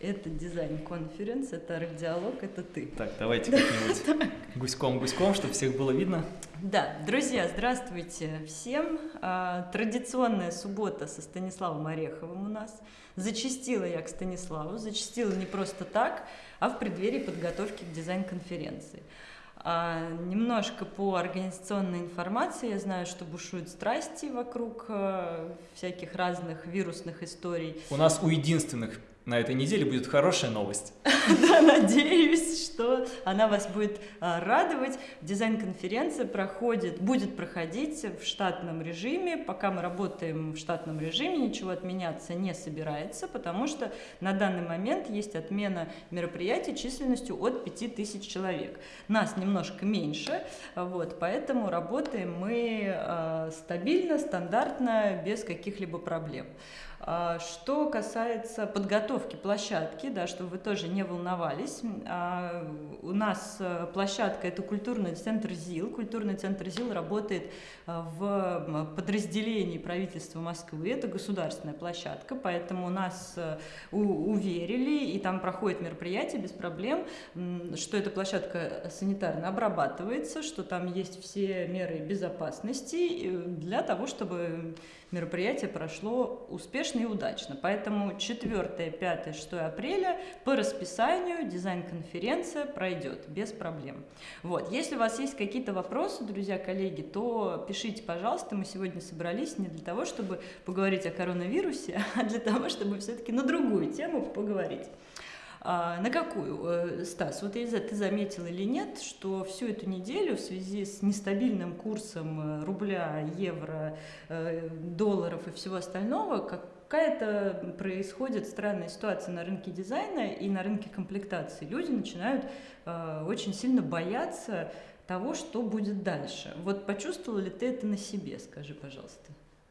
Это дизайн-конференц, это арт-диалог, это ты. Так, давайте как-нибудь гуськом-гуськом, чтобы всех было видно. Да, друзья, здравствуйте всем. А, традиционная суббота со Станиславом Ореховым у нас. Зачастила я к Станиславу, зачастила не просто так, а в преддверии подготовки к дизайн-конференции. А, немножко по организационной информации я знаю, что бушуют страсти вокруг а, всяких разных вирусных историй. У нас у единственных на этой неделе будет хорошая новость. Да, надеюсь, что она вас будет а, радовать. Дизайн-конференция проходит, будет проходить в штатном режиме. Пока мы работаем в штатном режиме, ничего отменяться не собирается, потому что на данный момент есть отмена мероприятий численностью от 5000 человек. Нас немножко меньше, вот, поэтому работаем мы а, стабильно, стандартно, без каких-либо проблем. А, что касается подготовки площадки, да, чтобы вы тоже не волновались, а, у нас э, площадка – это культурный центр ЗИЛ. Культурный центр ЗИЛ работает э, в подразделении правительства Москвы, это государственная площадка, поэтому нас э, уверили, и там проходит мероприятие без проблем, что эта площадка санитарно обрабатывается, что там есть все меры безопасности для того, чтобы мероприятие прошло успешно и удачно. Поэтому 4, 5, 6 апреля по расписанию дизайн-конференция пройдет без проблем. Вот. Если у вас есть какие-то вопросы, друзья, коллеги, то пишите, пожалуйста. Мы сегодня собрались не для того, чтобы поговорить о коронавирусе, а для того, чтобы все-таки на другую тему поговорить. А, на какую, э, Стас? Вот Эльза, ты заметил или нет, что всю эту неделю в связи с нестабильным курсом э, рубля, евро, э, долларов и всего остального, какая-то происходит странная ситуация на рынке дизайна и на рынке комплектации. Люди начинают очень сильно бояться того, что будет дальше. Вот почувствовал ли ты это на себе, скажи, пожалуйста.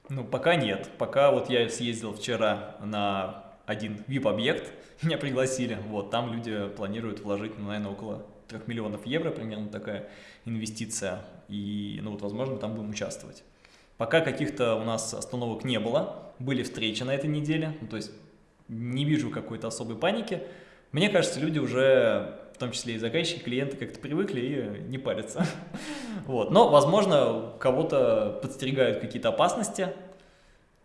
Ну, пока нет. Пока вот я съездил вчера на один VIP-объект, меня пригласили, вот, там люди планируют вложить, ну, наверное, около 3 миллионов евро, примерно такая инвестиция, и, ну, вот, возможно, там будем участвовать. Пока каких-то у нас остановок не было, были встречи на этой неделе, ну, то есть не вижу какой-то особой паники. Мне кажется, люди уже, в том числе и заказчики, клиенты, как-то привыкли и не парятся. Вот. Но, возможно, кого-то подстерегают какие-то опасности.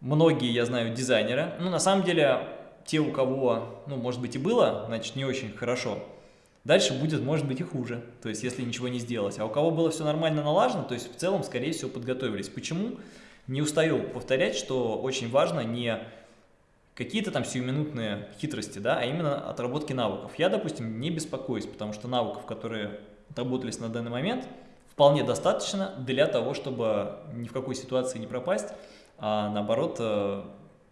Многие, я знаю, дизайнеры. Ну, на самом деле, те, у кого, ну, может быть и было, значит, не очень хорошо, дальше будет, может быть, и хуже, то есть, если ничего не сделать. А у кого было все нормально налажено, то есть, в целом, скорее всего, подготовились. Почему? Не устаю повторять, что очень важно не какие-то там сиюминутные хитрости, да, а именно отработки навыков. Я, допустим, не беспокоюсь, потому что навыков, которые отработались на данный момент, вполне достаточно для того, чтобы ни в какой ситуации не пропасть, а наоборот э,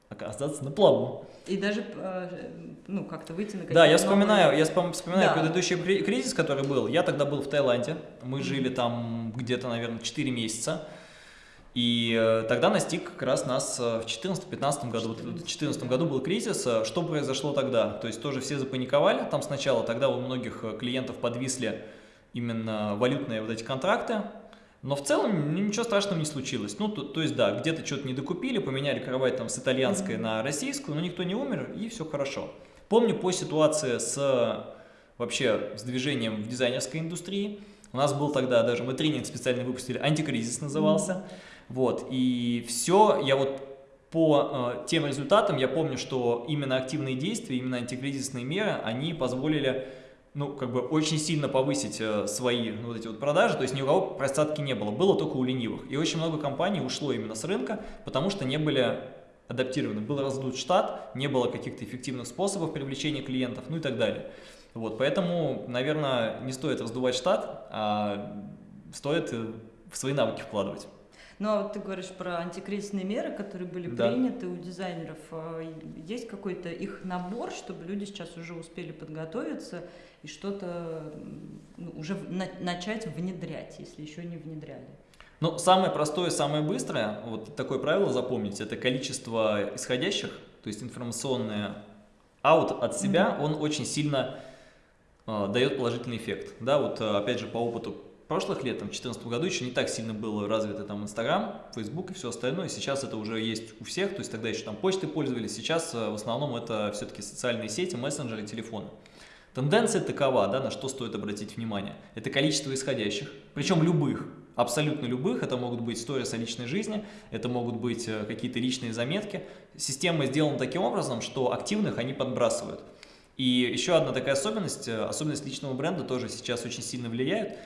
оказаться на плаву. И даже, э, ну, как-то выйти на Да, я вспоминаю, я вспоминаю да. предыдущий кризис, который был. Я тогда был в Таиланде, мы жили там где-то, наверное, 4 месяца. И э, тогда настиг как раз нас э, в 2014-2015 году. В 2014 году был кризис. Что произошло тогда? То есть тоже все запаниковали там сначала. Тогда у многих клиентов подвисли именно валютные вот эти контракты. Но в целом ничего страшного не случилось. Ну, то, то есть, да, где-то что-то не докупили, поменяли кровать там с итальянской на российскую, но никто не умер, и все хорошо. Помню по ситуации с вообще с движением в дизайнерской индустрии. У нас был тогда даже, мы тренинг специально выпустили, антикризис назывался. Вот, и все, я вот по э, тем результатам, я помню, что именно активные действия, именно антикризисные меры, они позволили ну, как бы очень сильно повысить э, свои ну, вот эти вот продажи, то есть ни у кого просадки не было, было только у ленивых. И очень много компаний ушло именно с рынка, потому что не были адаптированы. Был раздут штат, не было каких-то эффективных способов привлечения клиентов, ну и так далее. Вот, поэтому, наверное, не стоит раздувать штат, а стоит э, в свои навыки вкладывать. Ну, а вот ты говоришь про антикризисные меры, которые были да. приняты у дизайнеров. А есть какой-то их набор, чтобы люди сейчас уже успели подготовиться и что-то ну, уже на начать внедрять, если еще не внедряли? Ну, самое простое, самое быстрое, вот такое правило запомнить, это количество исходящих, то есть информационное аут от себя, mm -hmm. он очень сильно э, дает положительный эффект. Да, вот опять же по опыту прошлых лет, там, в 2014 году еще не так сильно было развито там Инстаграм, Фейсбук и все остальное. Сейчас это уже есть у всех, то есть тогда еще там почты пользовались, сейчас э, в основном это все-таки социальные сети, мессенджеры, телефоны. Тенденция такова, да, на что стоит обратить внимание. Это количество исходящих, причем любых, абсолютно любых. Это могут быть сторис о личной жизни, это могут быть э, какие-то личные заметки. Система сделана таким образом, что активных они подбрасывают. И еще одна такая особенность, э, особенность личного бренда тоже сейчас очень сильно влияет.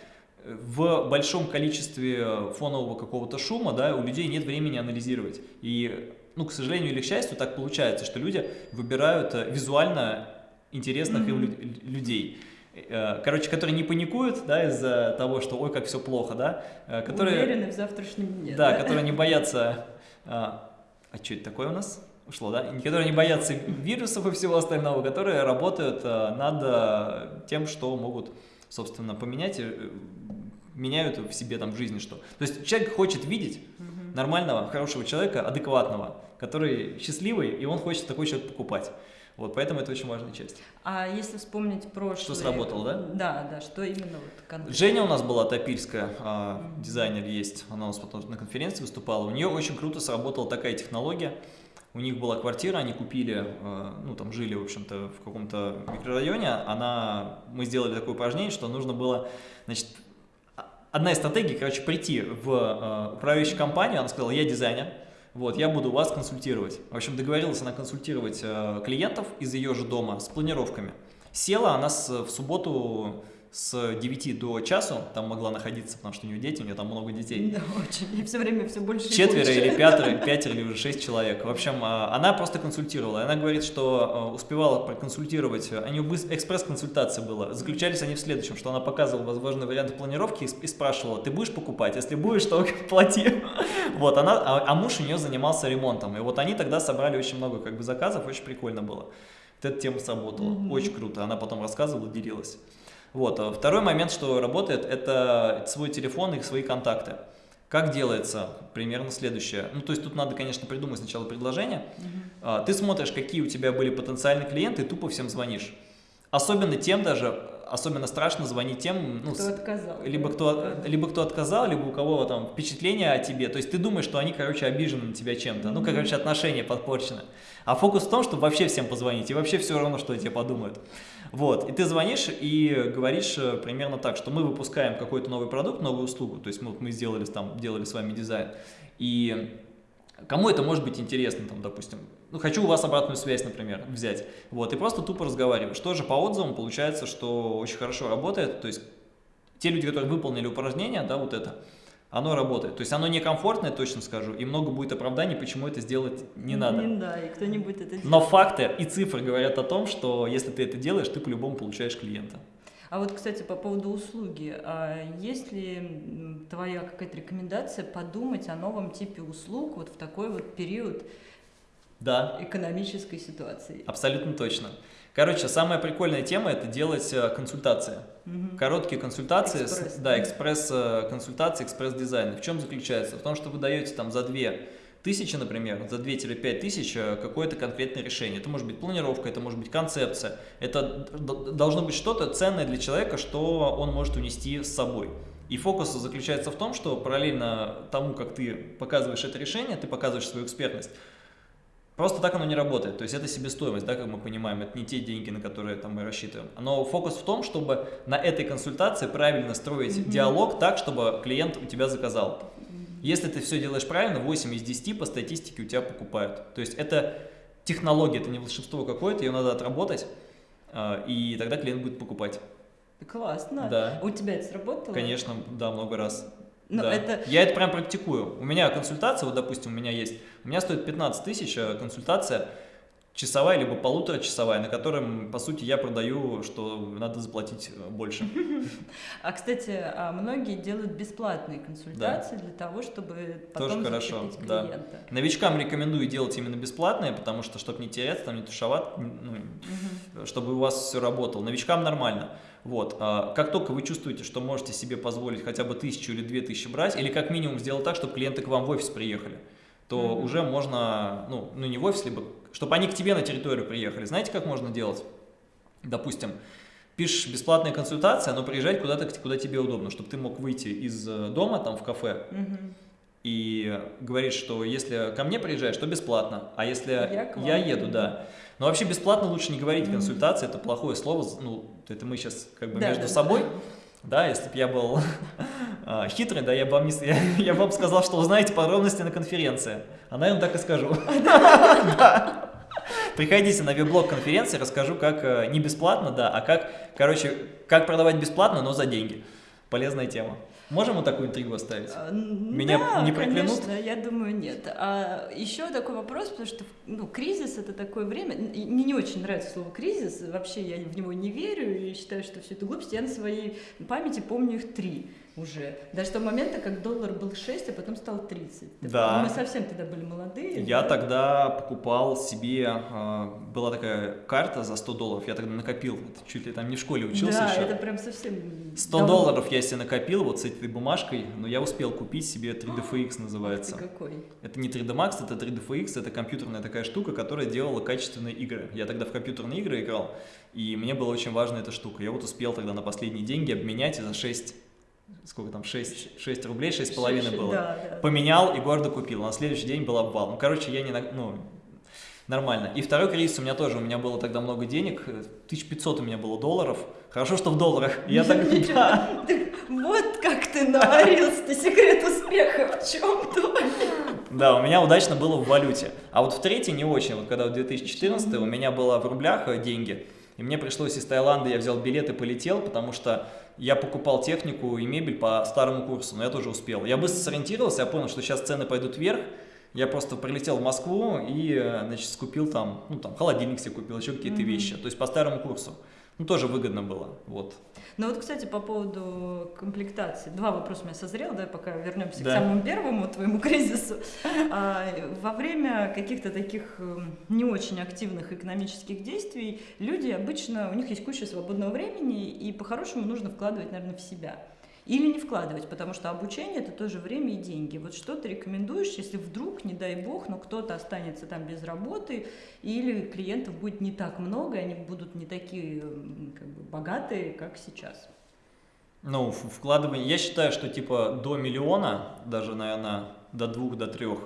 В большом количестве фонового какого-то шума да, у людей нет времени анализировать. И, ну, к сожалению или к счастью, так получается, что люди выбирают э, визуально интересных mm -hmm. им людей. Э, короче, которые не паникуют, да, из-за того, что ой, как все плохо, да, э, которые... Уверены в завтрашнем дне. Да, да? которые не боятся... А, а что это такое у нас? Ушло, да? Которые не боятся вирусов и всего остального, которые работают над тем, что могут, собственно, поменять, меняют в себе там в жизни что. То есть человек хочет видеть угу. нормального, хорошего человека, адекватного, который счастливый, и он хочет такой человек покупать. Вот, поэтому это очень важная часть. А если вспомнить прошлое... Что сработало, да? Да, да, что именно вот конкретно? Женя у нас была топильская, -hmm. дизайнер есть, она у нас потом на конференции выступала. У нее очень круто сработала такая технология. У них была квартира, они купили, а, ну там жили, в общем-то, в каком-то микрорайоне. Она, мы сделали такое упражнение, что нужно было, значит, одна из стратегий, короче, прийти в э, управляющую компанию, она сказала, я дизайнер, вот, я буду вас консультировать. В общем, договорилась она консультировать э, клиентов из ее же дома с планировками. Села она с, в субботу с 9 до часу там могла находиться, потому что у нее дети, у нее там много детей. Да, очень. И все время все больше Четверо больше. или пятеро, пятеро или уже шесть человек. В общем, а, она просто консультировала. Она говорит, что а, успевала проконсультировать, у нее экспресс-консультация была. Заключались они в следующем, что она показывала возможные варианты планировки и спрашивала, ты будешь покупать? Если будешь, то плати. Вот, она, а, а муж у нее занимался ремонтом. И вот они тогда собрали очень много как бы заказов, очень прикольно было. Вот эта тема сработала, mm -hmm. очень круто. Она потом рассказывала, делилась. Вот. А второй момент, что работает, это свой телефон и свои контакты. Как делается? Примерно следующее. Ну, то есть тут надо, конечно, придумать сначала предложение. Угу. Ты смотришь, какие у тебя были потенциальные клиенты, и тупо всем звонишь. Особенно тем даже, особенно страшно звонить тем, ну, кто отказал. Либо кто, либо кто отказал, либо у кого там впечатление о тебе. То есть ты думаешь, что они, короче, обижены на тебя чем-то. Mm -hmm. Ну, короче, отношения подпорчены. А фокус в том, чтобы вообще всем позвонить, и вообще все равно, что о тебе подумают. Вот, и ты звонишь и говоришь э, примерно так, что мы выпускаем какой-то новый продукт, новую услугу, то есть мы, мы сделали, там, делали с вами дизайн, и кому это может быть интересно, там, допустим, ну, хочу у вас обратную связь, например, взять, вот, и просто тупо разговариваешь. Тоже по отзывам получается, что очень хорошо работает, то есть те люди, которые выполнили упражнение, да, вот это, оно работает. То есть оно некомфортное, точно скажу, и много будет оправданий, почему это сделать не надо. Не, да, и кто не будет это делать. Но факты и цифры говорят о том, что если ты это делаешь, ты по-любому получаешь клиента. А вот, кстати, по поводу услуги, а есть ли твоя какая-то рекомендация подумать о новом типе услуг вот в такой вот период да. экономической ситуации? Абсолютно точно. Короче, самая прикольная тема это делать э, консультации. Угу. Короткие консультации, экспресс, да, экспресс-консультации, экспресс-дизайн. В чем заключается? В том, что вы даете там за две тысячи, например, за 2-5 тысяч э, какое-то конкретное решение. Это может быть планировка, это может быть концепция. Это должно быть что-то ценное для человека, что он может унести с собой. И фокус заключается в том, что параллельно тому, как ты показываешь это решение, ты показываешь свою экспертность, Просто так оно не работает, то есть это себестоимость, да, как мы понимаем, это не те деньги, на которые там, мы рассчитываем. Но фокус в том, чтобы на этой консультации правильно строить mm -hmm. диалог так, чтобы клиент у тебя заказал. Если ты все делаешь правильно, 8 из 10 по статистике у тебя покупают. То есть это технология, это не волшебство какое-то, ее надо отработать, а, и тогда клиент будет покупать. Классно. Да. У тебя это сработало? Конечно, да, много раз. Но да. это... Я это прям практикую. У меня консультация, вот допустим, у меня есть, у меня стоит 15 тысяч э, консультация, часовая либо полуторачасовая, на котором, по сути, я продаю, что надо заплатить э, больше. А, кстати, а многие делают бесплатные консультации для того, чтобы потом Тоже хорошо, да. Новичкам рекомендую делать именно бесплатные, потому что, чтобы не теряться, там не тушевать, ну, чтобы у вас все работало. Новичкам нормально. Вот. А как только вы чувствуете, что можете себе позволить хотя бы тысячу или две тысячи брать, или как минимум сделать так, чтобы клиенты к вам в офис приехали, то mm -hmm. уже можно, ну, ну не в офис, либо чтобы они к тебе на территорию приехали. Знаете, как можно делать? Допустим, пишешь бесплатная консультация, но приезжать куда-то, куда тебе удобно, чтобы ты мог выйти из э, дома, там, в кафе, угу. И говоришь, что если ко мне приезжаешь, то бесплатно, а если я, я еду, да. Но вообще бесплатно лучше не говорить консультация, это плохое слово, ну, это мы сейчас как бы да, между да, собой, да. да, если бы я был а, хитрый, да, я бы вам, не, я, я бы вам сказал, что узнаете подробности на конференции, а наверное так и скажу. Приходите на веб-блог конференции, расскажу, как э, не бесплатно, да, а как, короче, как продавать бесплатно, но за деньги. Полезная тема. Можем вот такую интригу оставить? А, Меня да, не проклянут? конечно, я думаю, нет. А еще такой вопрос, потому что ну, кризис – это такое время, мне не очень нравится слово «кризис», вообще я в него не верю и считаю, что все это глупость. Я на своей памяти помню их три – уже. Даже до момента, как доллар был 6, а потом стал 30. Да. Мы совсем тогда были молодые. Я да? тогда покупал себе, э, была такая карта за 100 долларов, я тогда накопил, чуть ли там не в школе учился да, еще. это прям совсем 100 давно. долларов я себе накопил вот с этой бумажкой, но я успел купить себе 3DFX называется. Ты какой? Это не 3D Max, это 3DFX, это компьютерная такая штука, которая делала качественные игры. Я тогда в компьютерные игры играл, и мне была очень важна эта штука. Я вот успел тогда на последние деньги обменять и за 6 сколько там, 6, 6 рублей, 6,5 было. Да, да. Поменял и гордо купил. На следующий день был обвал. Ну, короче, я не, ну, нормально. И второй кризис у меня тоже, у меня было тогда много денег, 1500 у меня было долларов. Хорошо, что в долларах. Я так, да. Вот как ты наварился, секрет успеха в чем-то. Да, у меня удачно было в валюте. А вот в третий не очень. Вот когда в 2014 у меня было в рублях э, деньги, и мне пришлось из Таиланда, я взял билет и полетел, потому что я покупал технику и мебель по старому курсу, но я тоже успел. Я быстро сориентировался, я понял, что сейчас цены пойдут вверх, я просто прилетел в Москву и, значит, скупил там, ну, там, холодильник себе купил, еще какие-то mm -hmm. вещи, то есть по старому курсу. Ну, тоже выгодно было, вот. Ну вот, кстати, по поводу комплектации. Два вопроса у меня созрел, да, пока вернемся да. к самому первому твоему кризису. А, во время каких-то таких эм, не очень активных экономических действий люди обычно, у них есть куча свободного времени, и по-хорошему нужно вкладывать, наверное, в себя. Или не вкладывать, потому что обучение это тоже время и деньги. Вот что ты рекомендуешь, если вдруг, не дай бог, но кто-то останется там без работы, или клиентов будет не так много, они будут не такие как бы, богатые, как сейчас? Ну, вкладывание, я считаю, что типа до миллиона, даже, наверное, до двух, до трех,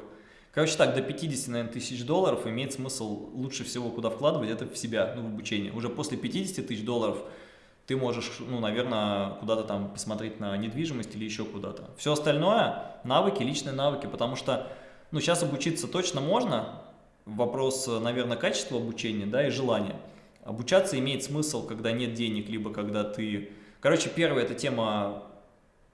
Короче так, до 50, наверное, тысяч долларов имеет смысл лучше всего куда вкладывать, это в себя, ну, в обучение. Уже после 50 тысяч долларов ты можешь, ну, наверное, куда-то там посмотреть на недвижимость или еще куда-то. Все остальное – навыки, личные навыки, потому что, ну, сейчас обучиться точно можно, вопрос, наверное, качества обучения, да, и желания. Обучаться имеет смысл, когда нет денег, либо когда ты… Короче, первая – это тема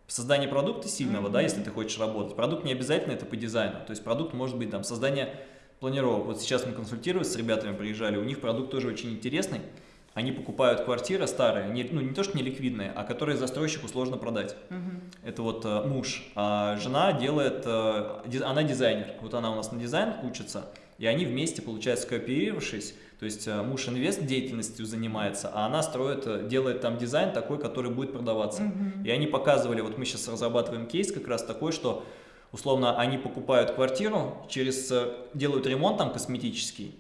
создания продукта сильного, mm -hmm. да, если ты хочешь работать. Продукт не обязательно это по дизайну, то есть продукт может быть там создание планировок. Вот сейчас мы консультировались с ребятами, приезжали, у них продукт тоже очень интересный, они покупают квартиры старые, не, ну не то что не ликвидные, а которые застройщику сложно продать. Угу. Это вот э, муж, а жена делает, э, диз, она дизайнер, вот она у нас на дизайн учится, и они вместе, получается, кооперировавшись, то есть э, муж инвест деятельностью занимается, а она строит, э, делает там дизайн такой, который будет продаваться. Угу. И они показывали, вот мы сейчас разрабатываем кейс как раз такой, что условно они покупают квартиру, через, э, делают ремонт там косметический,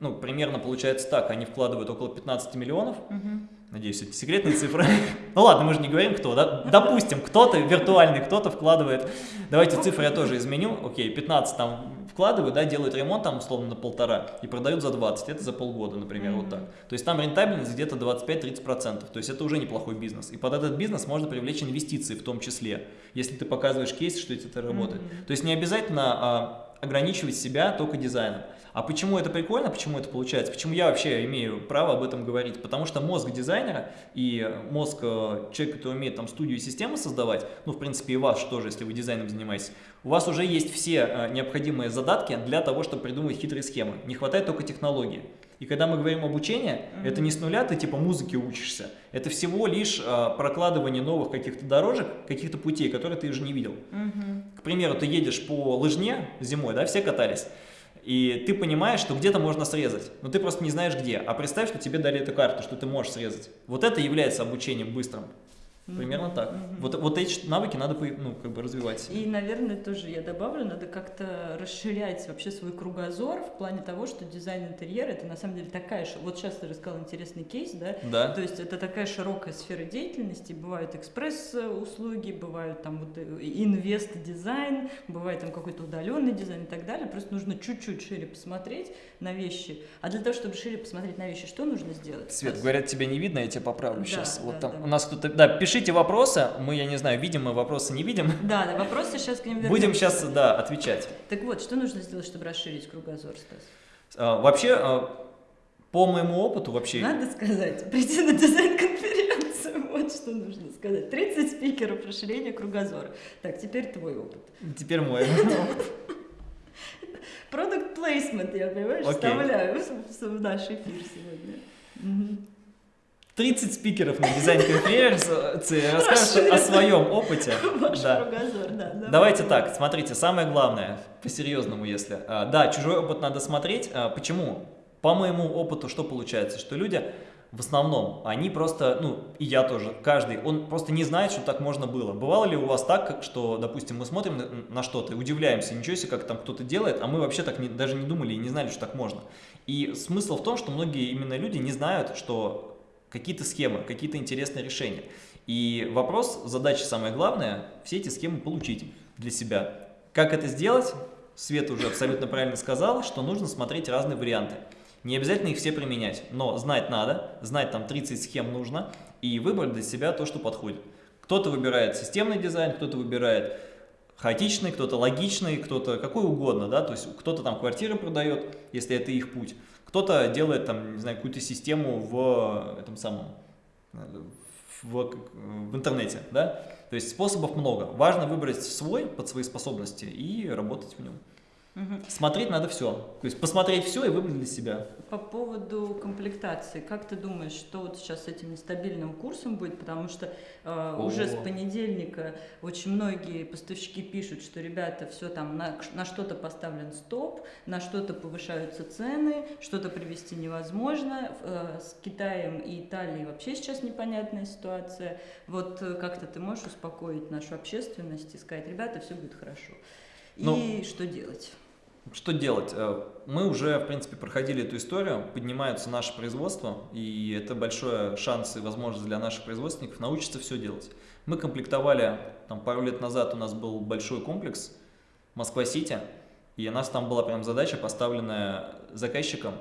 ну, примерно получается так, они вкладывают около 15 миллионов, угу. надеюсь, это секретные цифры, ну ладно, мы же не говорим кто, да? допустим, кто-то виртуальный, кто-то вкладывает, давайте цифры я тоже изменю, окей, 15 там вкладывают, да, делают ремонт там условно на полтора и продают за 20, это за полгода, например, вот так. То есть там рентабельность где-то 25-30%, то есть это уже неплохой бизнес. И под этот бизнес можно привлечь инвестиции в том числе, если ты показываешь кейс, что это работает. То есть не обязательно а, ограничивать себя только дизайном. А почему это прикольно, почему это получается, почему я вообще имею право об этом говорить? Потому что мозг дизайнера и мозг э, человека, который умеет там студию и системы создавать, ну, в принципе, и вас тоже, если вы дизайном занимаетесь, у вас уже есть все э, необходимые задатки для того, чтобы придумать хитрые схемы. Не хватает только технологии. И когда мы говорим обучение, mm -hmm. это не с нуля ты типа музыки учишься. Это всего лишь э, прокладывание новых каких-то дорожек, каких-то путей, которые ты уже не видел. Mm -hmm. К примеру, ты едешь по лыжне зимой, да, все катались. И ты понимаешь, что где-то можно срезать, но ты просто не знаешь где. А представь, что тебе дали эту карту, что ты можешь срезать. Вот это является обучением быстрым. Примерно так. Mm-hmm. Вот, вот эти навыки надо ну, как бы развивать. И, наверное, тоже я добавлю, надо как-то расширять вообще свой кругозор в плане того, что дизайн интерьера это на самом деле такая же. Вот сейчас ты рассказал интересный кейс, да? Да. То есть это такая широкая сфера деятельности. Бывают экспресс-услуги, бывают там вот э, инвест-дизайн, бывает там какой-то удаленный дизайн и так далее. Просто нужно чуть-чуть шире посмотреть на вещи. А для того, чтобы шире посмотреть на вещи, что нужно сделать? Свет, говорят, тебя не видно, я тебя поправлю да, сейчас. Да, вот там да. у нас кто-то. Да, пиши пишите вопросы, мы, я не знаю, видим мы вопросы, не видим. Да, да, вопросы сейчас к ним вернемся. Будем сейчас, да, отвечать. Так вот, что нужно сделать, чтобы расширить кругозор, Стас? А, вообще, а, по моему опыту вообще... Надо сказать, прийти на дизайн-конференцию, вот что нужно сказать. 30 спикеров расширения кругозора. Так, теперь твой опыт. Теперь мой опыт. Продукт плейсмент, я, понимаешь, okay. вставляю в наш эфир сегодня. 30 спикеров на дизайн-конференции расскажут о своем опыте. Да. Кругозор, да, Давайте так, смотрите, самое главное, по-серьезному, если... А, да, чужой опыт надо смотреть. А, почему? По моему опыту что получается? Что люди в основном, они просто, ну, и я тоже, каждый, он просто не знает, что так можно было. Бывало ли у вас так, что, допустим, мы смотрим на что-то и удивляемся, ничего себе, как там кто-то делает, а мы вообще так не, даже не думали и не знали, что так можно. И смысл в том, что многие именно люди не знают, что какие-то схемы, какие-то интересные решения. И вопрос, задача самая главная, все эти схемы получить для себя. Как это сделать? Света уже абсолютно правильно сказал, что нужно смотреть разные варианты. Не обязательно их все применять, но знать надо, знать там 30 схем нужно и выбрать для себя то, что подходит. Кто-то выбирает системный дизайн, кто-то выбирает хаотичный, кто-то логичный, кто-то какой угодно, да, то есть кто-то там квартиры продает, если это их путь, кто-то делает там, не знаю, какую-то систему в этом самом, в, в интернете, да, то есть способов много. Важно выбрать свой под свои способности и работать в нем. Угу. Смотреть надо все. То есть посмотреть все и выбрать для себя. По поводу комплектации, как ты думаешь, что вот сейчас с этим нестабильным курсом будет? Потому что э, уже с понедельника очень многие поставщики пишут, что ребята, все там на, на что-то поставлен стоп, на что-то повышаются цены, что-то привести невозможно. Э, с Китаем и Италией вообще сейчас непонятная ситуация. Вот э, как-то ты можешь успокоить нашу общественность и сказать, ребята, все будет хорошо. И ну, что делать? Что делать? Э, мы уже, в принципе, проходили эту историю, поднимается наше производство, и это большой шанс и возможность для наших производственников научиться все делать. Мы комплектовали, там, пару лет назад у нас был большой комплекс Москва-Сити, и у нас там была прям задача, поставленная заказчиком,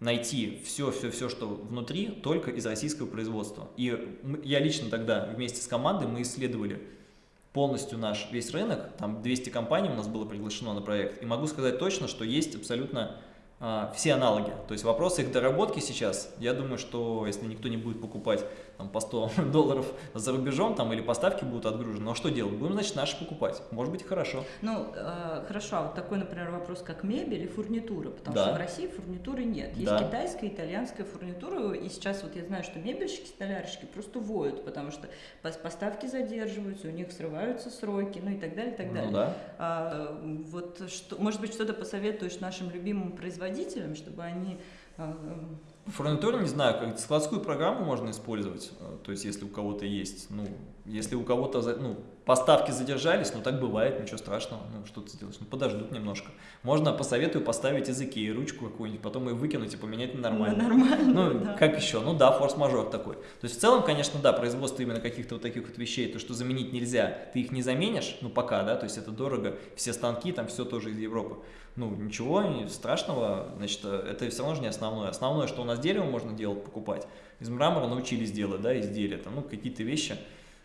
найти все-все-все, что внутри, только из российского производства. И я лично тогда вместе с командой мы исследовали полностью наш весь рынок, там 200 компаний у нас было приглашено на проект, и могу сказать точно, что есть абсолютно все аналоги. То есть вопрос их доработки сейчас, я думаю, что если никто не будет покупать там, по 100 долларов за рубежом там, или поставки будут отгружены, ну а что делать? Будем, значит, наши покупать. Может быть, хорошо. Ну, э, хорошо. А вот такой, например, вопрос, как мебель и фурнитура, потому да. что в России фурнитуры нет. Есть да. китайская, итальянская фурнитура, и сейчас вот я знаю, что мебельщики, столярщики просто воют, потому что поставки задерживаются, у них срываются сроки, ну и так далее, и так ну далее. Ну, да. а, вот, что, может быть, что-то посоветуешь нашим любимым производителям, производителям, чтобы они... Э, Фурнитуру, не знаю, как складскую программу можно использовать, э, то есть если у кого-то есть, ну, если у кого-то, ну, поставки задержались, ну, так бывает, ничего страшного, ну, что ты сделаешь, ну, подождут немножко. Можно, посоветую поставить языки и ручку какую-нибудь, потом ее выкинуть и поменять на нормально. Нормально, Ну, да. как еще? Ну, да, форс-мажор такой. То есть в целом, конечно, да, производство именно каких-то вот таких вот вещей, то, что заменить нельзя, ты их не заменишь, ну, пока, да, то есть это дорого, все станки, там все тоже из Европы ну, ничего страшного, значит, это все равно же не основное. Основное, что у нас дерево можно делать, покупать. Из мрамора научились делать, да, изделия, там, ну, какие-то вещи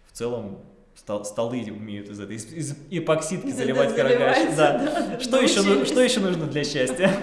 в целом стол, столы умеют из этой, из, из эпоксидки заливать карагач. Да. да. Что, еще, что еще нужно для счастья?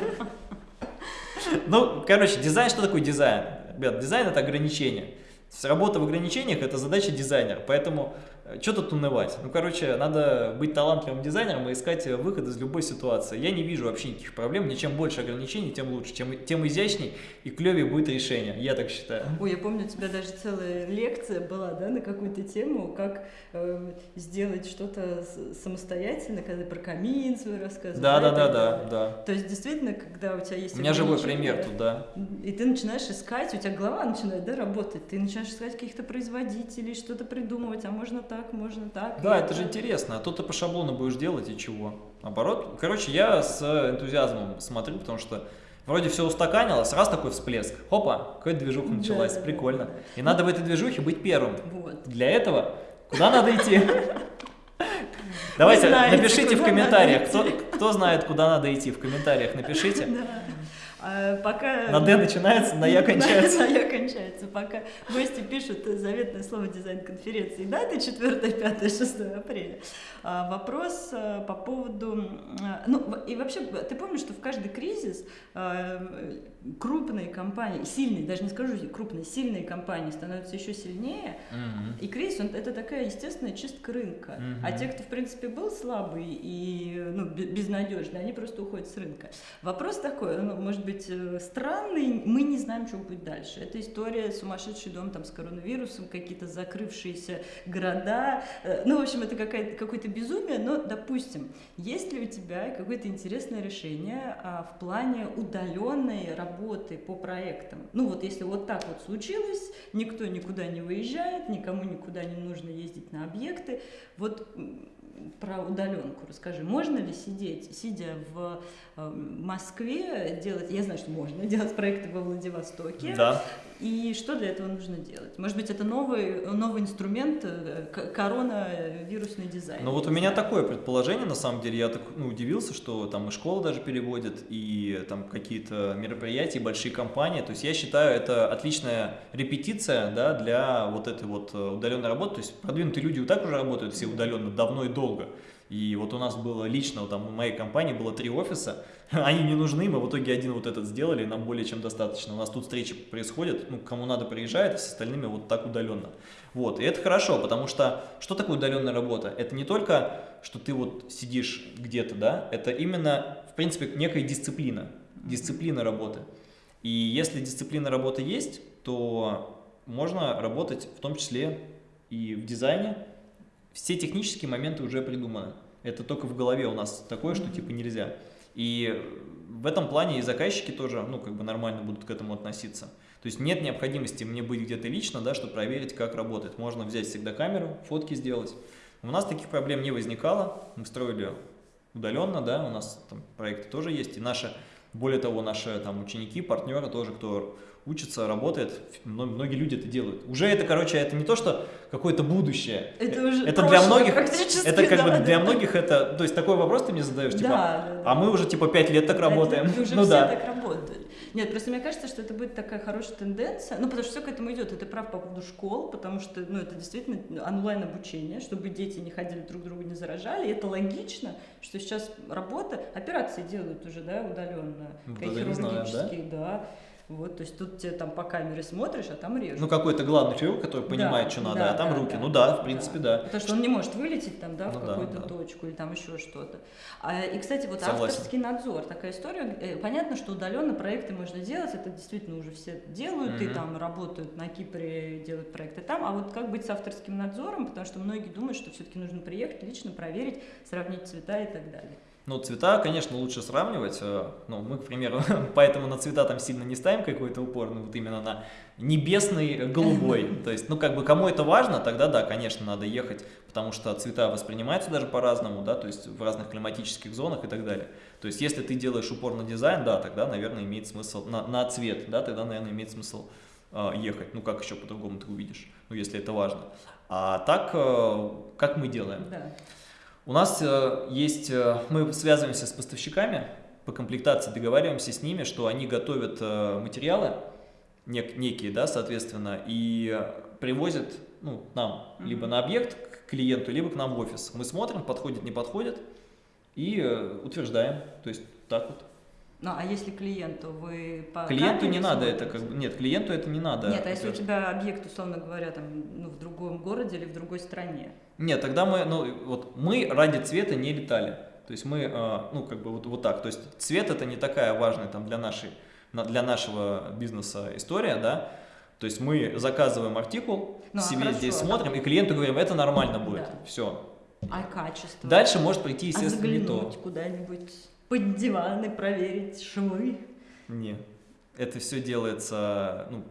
Ну, короче, дизайн, что такое дизайн? Ребят, дизайн это ограничение. Работа в ограничениях – это задача дизайнера, поэтому что тут унывать? Ну, короче, надо быть талантливым дизайнером и искать выход из любой ситуации. Я не вижу вообще никаких проблем. Мне чем больше ограничений, тем лучше. Тем, тем изящней и клевее будет решение. Я так считаю. Ой, я помню, у тебя даже целая лекция была, да, на какую-то тему, как э, сделать что-то самостоятельно, когда про камин свой рассказывал. Да, да, да, да, да. То есть, действительно, когда у тебя есть... У меня живой пример тут, да. И ты начинаешь искать, у тебя голова начинает, да, работать, ты начинаешь искать каких-то производителей, что-то придумывать, а можно так так, можно так. Да, это же интересно. А то ты по шаблону будешь делать и чего? Наоборот. Короче, я с энтузиазмом смотрю, потому что вроде все устаканилось, раз такой всплеск, хопа, какая-то движуха началась, да, прикольно. Да. И надо в этой движухе быть первым. Вот. Для этого куда надо идти? Давайте, напишите в комментариях, кто, кто знает, куда надо идти, в комментариях напишите. А пока... На Д начинается, на Я кончается. На, на Я кончается. Пока гости пишут заветное слово дизайн-конференции. Даты 4, 5, 6 апреля. А, вопрос а, по поводу... А, ну, и вообще, ты помнишь, что в каждый кризис крупные компании, сильные, даже не скажу крупные, сильные компании становятся еще сильнее. Mm-hmm. И кризис, он, это такая естественная чистка рынка. Mm-hmm. А те, кто, в принципе, был слабый и ну, безнадежный, они просто уходят с рынка. Вопрос такой, ну, может быть, э, странный, мы не знаем, что будет дальше. Это история сумасшедший дом там, с коронавирусом, какие-то закрывшиеся города. Э, ну, в общем, это какое-то безумие, но, допустим, есть ли у тебя какое-то интересное решение а, в плане удаленной работы по проектам? Ну, вот если вот так вот случилось, никто никуда не выезжает, никому никуда не нужно ездить на объекты, вот про удаленку расскажи. Можно ли сидеть, сидя в э, Москве, делать, я знаю, что можно делать проекты во Владивостоке. Да. И что для этого нужно делать? Может быть, это новый, новый инструмент, э, коронавирусный дизайн? Ну вот у меня такое предположение, на самом деле, я так ну, удивился, что там и школа даже переводит, и там какие-то мероприятия, большие компании. То есть я считаю, это отличная репетиция да, для вот этой вот э, удаленной работы. То есть продвинутые люди вот так уже работают все удаленно, давно и долго. И вот у нас было лично, там в моей компании было три офиса, они не нужны, мы в итоге один вот этот сделали, нам более чем достаточно. У нас тут встречи происходят, ну, кому надо приезжает, а с остальными вот так удаленно. Вот, и это хорошо, потому что что такое удаленная работа? Это не только, что ты вот сидишь где-то, да, это именно, в принципе, некая дисциплина, дисциплина работы. И если дисциплина работы есть, то можно работать в том числе и в дизайне, все технические моменты уже придуманы. Это только в голове у нас такое, что типа нельзя. И в этом плане и заказчики тоже, ну, как бы нормально будут к этому относиться. То есть нет необходимости мне быть где-то лично, да, чтобы проверить, как работает. Можно взять всегда камеру, фотки сделать. У нас таких проблем не возникало. Мы строили удаленно, да, у нас там проекты тоже есть. И наши, более того, наши там ученики, партнеры тоже, кто учится, работает, многие люди это делают. Уже это, короче, это не то, что какое-то будущее. Это уже это для многих, это как да, бы для да. многих это, то есть такой вопрос ты мне задаешь, типа, да, да, а мы уже типа пять лет так работаем. Лет, уже ну все да. так работают. Нет, просто мне кажется, что это будет такая хорошая тенденция, ну потому что все к этому идет. Это прав по поводу школ, потому что, ну это действительно онлайн обучение, чтобы дети не ходили друг друга не заражали. И это логично, что сейчас работа, операции делают уже, да, удаленно, ну, хирургические, да. да вот, то есть тут тебе там по камере смотришь, а там режут. Ну, какой-то главный хирург, который понимает, да, что надо, да, а там да, руки. Да, ну да, в принципе, да. да. Потому что он не может вылететь там, да, ну, в какую-то да, точку или там еще что-то. А, и, кстати, вот Согласен. авторский надзор, такая история. Э, понятно, что удаленно проекты можно делать, это действительно уже все делают, mm-hmm. и там работают на Кипре, делают проекты там. А вот как быть с авторским надзором, потому что многие думают, что все-таки нужно приехать, лично проверить, сравнить цвета и так далее. Ну, цвета, конечно, лучше сравнивать. Э, ну, мы, к примеру, поэтому на цвета там сильно не ставим какой-то упор, ну, вот именно на небесный голубой. То есть, ну, как бы, кому это важно, тогда, да, конечно, надо ехать, потому что цвета воспринимаются даже по-разному, да, то есть в разных климатических зонах и так далее. То есть, если ты делаешь упор на дизайн, да, тогда, наверное, имеет смысл, на, на цвет, да, тогда, наверное, имеет смысл э, ехать. Ну, как еще по-другому ты увидишь, ну, если это важно. А так, э, как мы делаем? Да. У нас э, есть, э, мы связываемся с поставщиками по комплектации, договариваемся с ними, что они готовят э, материалы нек, некие, да, соответственно, и привозят ну, нам mm -hmm. либо на объект к клиенту, либо к нам в офис. Мы смотрим, подходит, не подходит, и утверждаем. То есть так вот. Ну, а если клиенту вы по Клиенту не надо это как бы. Нет, клиенту это не надо. Нет, а если у тебя объект, условно говоря, там, ну, в другом городе или в другой стране? Нет, тогда мы, ну, вот мы ради цвета не летали. То есть мы, э, ну, как бы вот, вот так. То есть цвет это не такая важная там для нашей, для нашего бизнеса история, да. То есть мы заказываем артикул, ну, себе хорошо, здесь смотрим, да. и клиенту говорим, это нормально будет. Да. Все. А качество? Дальше может прийти, а естественно, а не то. куда-нибудь под диван и проверить швы? Не. Это все делается, ну,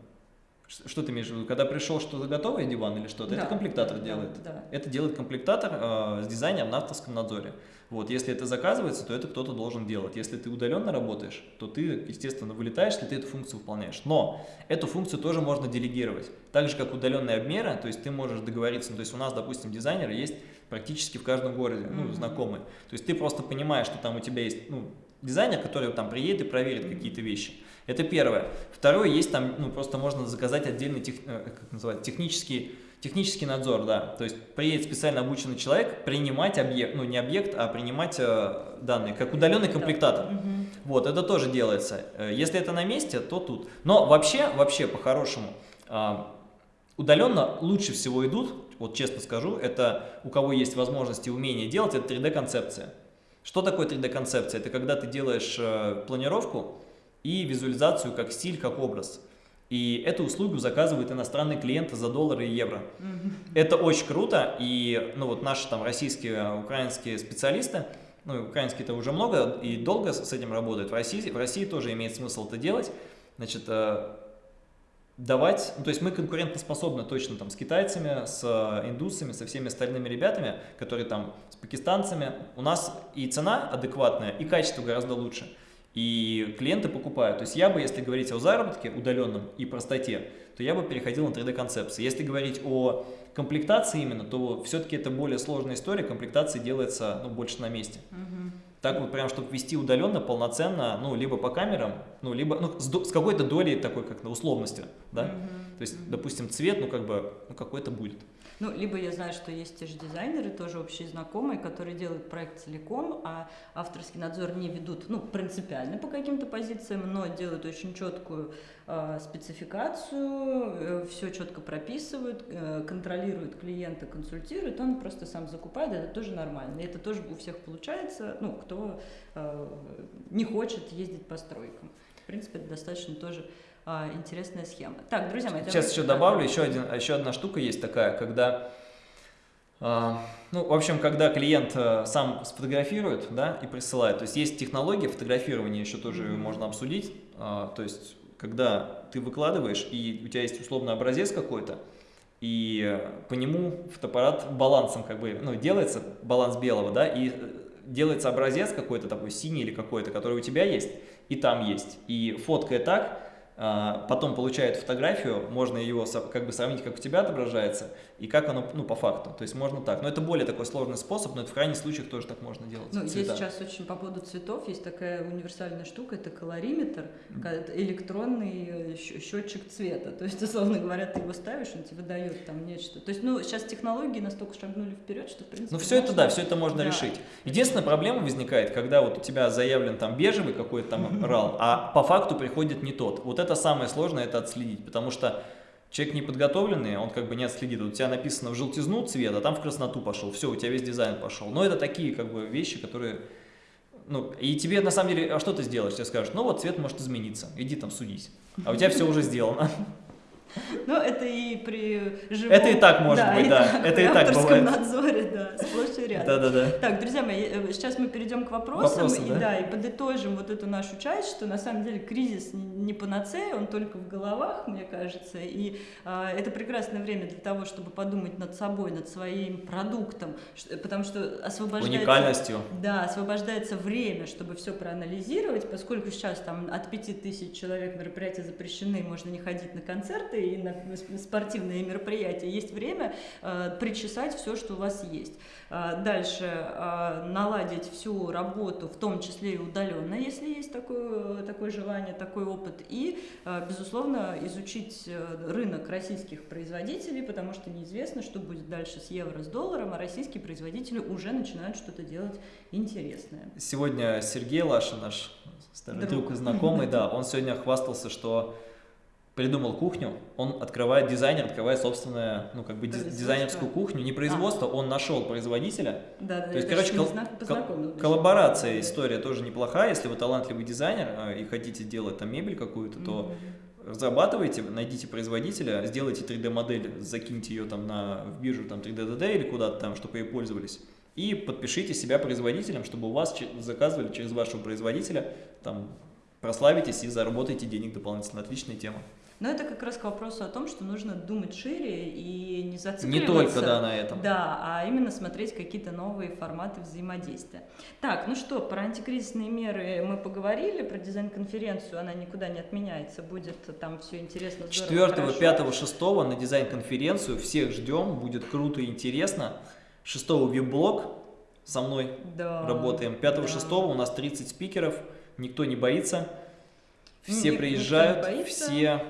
что ты имеешь в виду? Когда пришел что-то готовое, диван или что-то, да, это комплектатор да, делает. Да, да. Это делает комплектатор э, с дизайнером на авторском надзоре. Вот, если это заказывается, то это кто-то должен делать. Если ты удаленно работаешь, то ты, естественно, вылетаешь, если ты эту функцию выполняешь. Но эту функцию тоже можно делегировать. Так же, как удаленные обмеры, то есть ты можешь договориться, ну, то есть у нас, допустим, дизайнеры есть практически в каждом городе, ну, mm -hmm. знакомые. То есть ты просто понимаешь, что там у тебя есть, ну, дизайнер, который там приедет и проверит какие-то вещи. Это первое. Второе, есть там, ну, просто можно заказать отдельный тех, э, как называется, технический, технический надзор, да. То есть приедет специально обученный человек принимать объект, ну, не объект, а принимать э, данные, как удаленный комплектатор. Угу. Вот, это тоже делается. Э, если это на месте, то тут. Но вообще, вообще, по-хорошему, э, удаленно лучше всего идут, вот честно скажу, это у кого есть возможности и умение делать, это 3D-концепция. Что такое 3D-концепция? Это когда ты делаешь э, планировку, и визуализацию как стиль, как образ. И эту услугу заказывают иностранные клиенты за доллары и евро. Это очень круто, и ну, вот наши там российские, украинские специалисты, ну, украинские-то уже много и долго с этим работают, в России, в России тоже имеет смысл это делать, значит, э, давать, ну, то есть мы конкурентоспособны точно там с китайцами, с индусами, со всеми остальными ребятами, которые там, с пакистанцами, у нас и цена адекватная, и качество гораздо лучше и клиенты покупают. То есть я бы, если говорить о заработке удаленном и простоте, то я бы переходил на 3D-концепции. Если говорить о комплектации именно, то все-таки это более сложная история, комплектация делается ну, больше на месте. Угу. Так вот, прям, чтобы вести удаленно, полноценно, ну, либо по камерам, ну, либо ну, с, с какой-то долей такой, как на условности, да? Угу. То есть, допустим, цвет, ну, как бы, ну, какой-то будет. Ну, либо я знаю, что есть те же дизайнеры, тоже общие знакомые, которые делают проект целиком, а авторский надзор не ведут, ну, принципиально по каким-то позициям, но делают очень четкую э, спецификацию, э, все четко прописывают, э, контролируют клиента, консультируют, он просто сам закупает, это тоже нормально. И это тоже у всех получается, ну, кто э, не хочет ездить по стройкам. В принципе, это достаточно тоже а, интересная схема. Так, друзья мои, Сейчас еще добавлю, еще, один, еще одна штука есть такая, когда, а, ну, в общем, когда клиент а, сам сфотографирует, да, и присылает, то есть есть технология фотографирования, еще тоже mm -hmm. можно обсудить, а, то есть когда ты выкладываешь, и у тебя есть условный образец какой-то, и по нему фотоаппарат балансом как бы, ну, делается, баланс белого, да, и делается образец какой-то такой синий или какой-то, который у тебя есть, и там есть. И фоткая так, потом получает фотографию, можно ее как бы сравнить, как у тебя отображается, и как оно, ну, по факту. То есть можно так. Но это более такой сложный способ, но это в крайних случаях тоже так можно делать. Ну, есть сейчас очень по поводу цветов, есть такая универсальная штука, это колориметр, электронный счетчик цвета. То есть, условно говоря, ты его ставишь, он тебе дает там нечто. То есть, ну, сейчас технологии настолько шагнули вперед, что, в принципе, Ну, все можно... это, да, все это можно да. решить. Единственная проблема возникает, когда вот у тебя заявлен там бежевый какой-то там рал, а по факту приходит не тот. Вот это это самое сложное, это отследить, потому что человек неподготовленный, он как бы не отследит. У тебя написано в желтизну цвет, а там в красноту пошел, все, у тебя весь дизайн пошел. Но это такие как бы вещи, которые... Ну, и тебе на самом деле, а что ты сделаешь? Тебе скажут, ну вот цвет может измениться, иди там судись. А у тебя все уже сделано. Ну, это и при живом... Это и так может да, быть, и да. Так, это и так бывает. надзоре, да, сплошь и рядом. Да, да, да. Так, друзья мои, э, сейчас мы перейдем к вопросам. Вопросы, и, да? да, и подытожим вот эту нашу часть, что на самом деле кризис не панацея, он только в головах, мне кажется. И а, это прекрасное время для того, чтобы подумать над собой, над своим продуктом, потому что освобождается... Уникальностью. Да, освобождается время, чтобы все проанализировать, поскольку сейчас там от 5000 человек мероприятия запрещены, можно не ходить на концерты, концерты и на спортивные мероприятия. Есть время э, причесать все, что у вас есть. Э, дальше э, наладить всю работу, в том числе и удаленно, если есть такое, такое желание, такой опыт. И, безусловно, изучить рынок российских производителей, потому что неизвестно, что будет дальше с евро, с долларом, а российские производители уже начинают что-то делать интересное. Сегодня Сергей Лаша, наш старый друг, друг и знакомый, да, он сегодня хвастался, что придумал кухню, он открывает, дизайнер открывает собственную, ну, как бы дизайнерскую кухню, не производство, а. он нашел производителя. Да, да, То есть, короче, кол кол коллаборация, история тоже неплохая, если вы талантливый дизайнер а, и хотите делать там мебель какую-то, то mm -hmm. разрабатывайте, найдите производителя, сделайте 3D-модель, закиньте ее там на, в биржу там 3D-DD или куда-то там, чтобы ей пользовались, и подпишите себя производителем, чтобы у вас заказывали через вашего производителя, там, прославитесь и заработаете денег дополнительно. Отличная тема. Но это как раз к вопросу о том, что нужно думать шире и не зацикливаться. Не только, да, на этом. Да, а именно смотреть какие-то новые форматы взаимодействия. Так, ну что, про антикризисные меры мы поговорили, про дизайн-конференцию, она никуда не отменяется, будет там все интересно, здорово, 4, 5, 6 на дизайн-конференцию, всех ждем, будет круто и интересно. 6 веб-блог со мной да, работаем, 5-6 да. у нас 30 спикеров, никто не боится, все Ник приезжают, боится. все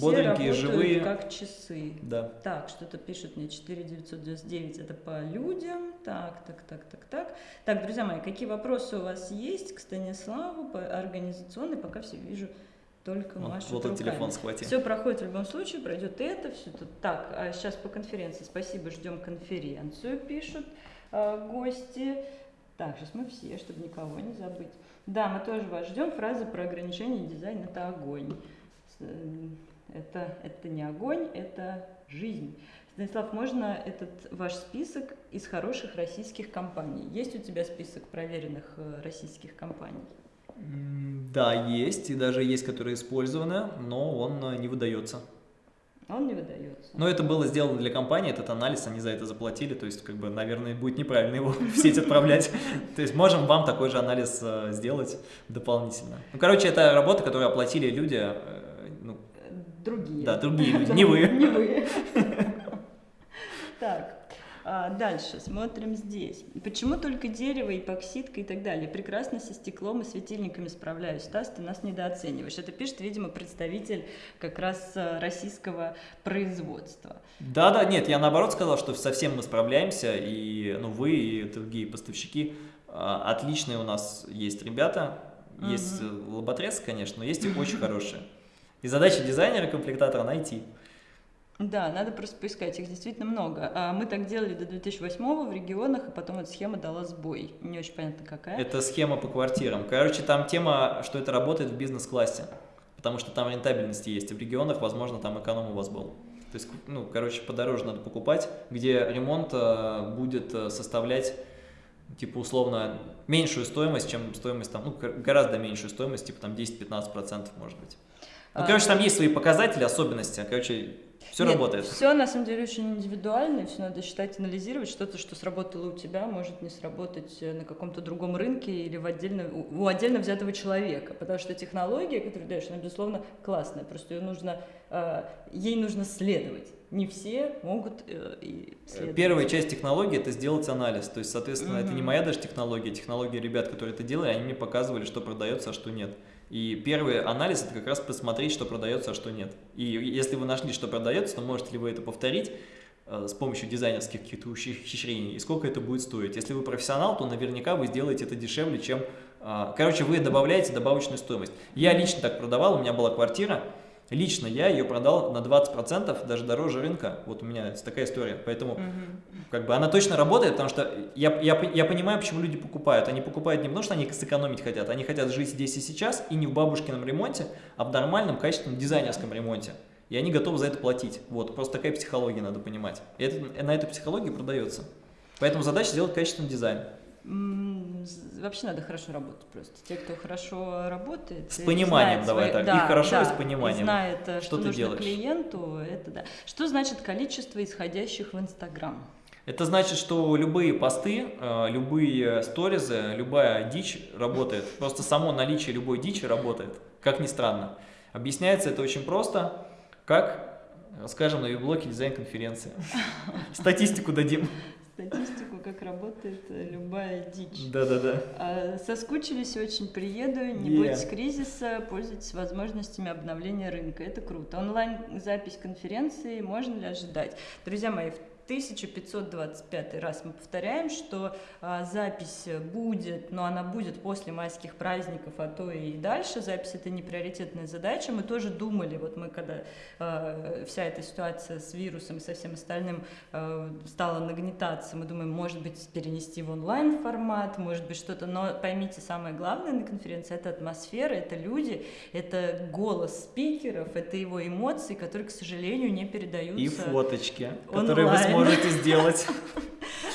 бодренькие, живые. как часы. Да. Так, что-то пишет мне 4999, это по людям. Так, так, так, так, так. Так, друзья мои, какие вопросы у вас есть к Станиславу по организационной? Пока все вижу только вот, Машу Вот он телефон схватил. Все проходит в любом случае, пройдет это, все тут. Так, а сейчас по конференции. Спасибо, ждем конференцию, пишут э, гости. Так, сейчас мы все, чтобы никого не забыть. Да, мы тоже вас ждем. Фраза про ограничение дизайна – это огонь. Это, это не огонь, это жизнь. Станислав, можно этот ваш список из хороших российских компаний? Есть у тебя список проверенных э, российских компаний? Да, есть, и даже есть, которые использованы, но он э, не выдается. Он не выдается. Но это было сделано для компании, этот анализ, они за это заплатили, то есть, как бы, наверное, будет неправильно его в сеть отправлять. То есть, можем вам такой же анализ э, сделать дополнительно. Ну, короче, это работа, которую оплатили люди, Другие. Да, другие люди, не вы. Не вы. Так, а, дальше смотрим здесь. Почему только дерево, эпоксидка и так далее? Прекрасно со стеклом и светильниками справляюсь. Стас, ты нас недооцениваешь. Это пишет, видимо, представитель как раз э, российского производства. Да, да, нет, я наоборот сказал, что совсем мы справляемся, и ну, вы и другие поставщики а, отличные у нас есть ребята, есть угу. лоботрез, конечно, но есть и очень хорошие. И задача дизайнера, комплектатора найти. Да, надо просто поискать, их действительно много. А мы так делали до 2008 в регионах, и потом эта схема дала сбой. Не очень понятно, какая. Это схема по квартирам. Короче, там тема, что это работает в бизнес-классе, потому что там рентабельности есть, и в регионах, возможно, там эконом у вас был. То есть, ну, короче, подороже надо покупать, где ремонт э, будет э, составлять, типа, условно, меньшую стоимость, чем стоимость там, ну, гораздо меньшую стоимость, типа, там 10-15% может быть. Ну, короче, там есть свои показатели, особенности. Короче, все Нет, работает. Все на самом деле очень индивидуально, все надо считать, анализировать. Что-то, что сработало у тебя, может не сработать э, на каком-то другом рынке или в отдельно, у отдельно взятого человека. Потому что технология, которую даешь, она, безусловно, классная. Просто ее нужно, э, ей нужно следовать. Не все могут э, и следовать. Первая часть технологии – это сделать анализ. То есть, соответственно, mm -hmm. это не моя даже технология, технология ребят, которые это делали, они мне показывали, что продается, а что нет. И первый анализ – это как раз посмотреть, что продается, а что нет. И если вы нашли, что продается, то можете ли вы это повторить э, с помощью дизайнерских каких-то ухищрений, и сколько это будет стоить. Если вы профессионал, то наверняка вы сделаете это дешевле, чем… Э, короче, вы добавляете добавочную стоимость. Я лично так продавал, у меня была квартира, Лично я ее продал на 20%, даже дороже рынка. Вот у меня такая история. Поэтому угу. как бы она точно работает, потому что я, я, я понимаю, почему люди покупают. Они покупают не потому, что они сэкономить хотят, они хотят жить здесь и сейчас, и не в бабушкином ремонте, а в нормальном, качественном дизайнерском ремонте. И они готовы за это платить. Вот, просто такая психология надо понимать. И это, на эту психологию продается. Поэтому задача сделать качественный дизайн. Вообще надо хорошо работать просто. Те, кто хорошо работает. С пониманием, давай свои... так. Да, и хорошо, да, и с пониманием. И знает, что, что ты нужно делаешь. клиенту, это да. Что значит количество исходящих в Инстаграм? Это значит, что любые посты, э, любые сторизы, любая дичь работает. Просто само наличие любой дичи работает, как ни странно. Объясняется это очень просто. Как? Расскажем на виблоке дизайн-конференции. Статистику дадим. Статистику, как работает любая дичь. Да-да-да. А, соскучились очень, приеду, не yeah. бойтесь кризиса, пользуйтесь возможностями обновления рынка. Это круто. Онлайн-запись конференции можно ли ожидать? Друзья мои, 1525 раз мы повторяем, что а, запись будет, но она будет после майских праздников, а то и дальше. Запись это не приоритетная задача. Мы тоже думали, вот мы когда а, вся эта ситуация с вирусом и со всем остальным а, стала нагнетаться, мы думаем, может быть, перенести в онлайн формат, может быть, что-то. Но поймите, самое главное на конференции это атмосфера, это люди, это голос спикеров, это его эмоции, которые, к сожалению, не передаются. И фоточки, онлайн. которые вы сможете сделать.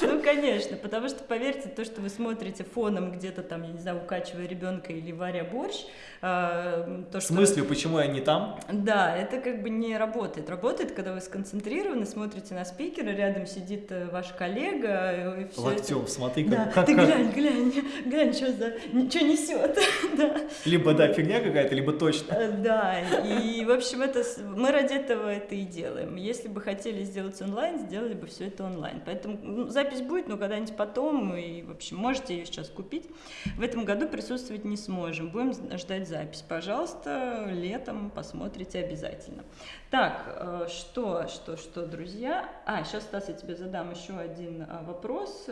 Ну, конечно, потому что, поверьте, то, что вы смотрите фоном где-то там, я не знаю, укачивая ребенка или варя борщ, э, то, что... В смысле, почему я не там? Да, это как бы не работает. Работает, когда вы сконцентрированы, смотрите на спикера, рядом сидит э, ваш коллега. И все Локтем, это... смотри, как... Да, как, ты как... глянь, глянь, глянь, что за... Что несет. да. Либо, да, фигня какая-то, либо точно. Э, да, и, в общем, это... мы ради этого это и делаем. Если бы хотели сделать онлайн, сделали бы все это онлайн. Поэтому ну, запись будет, но когда-нибудь потом, и, в общем, можете ее сейчас купить. В этом году присутствовать не сможем. Будем ждать запись. Пожалуйста, летом посмотрите обязательно. Так, э, что, что, что, друзья? А, сейчас, Стас, я тебе задам еще один а, вопрос.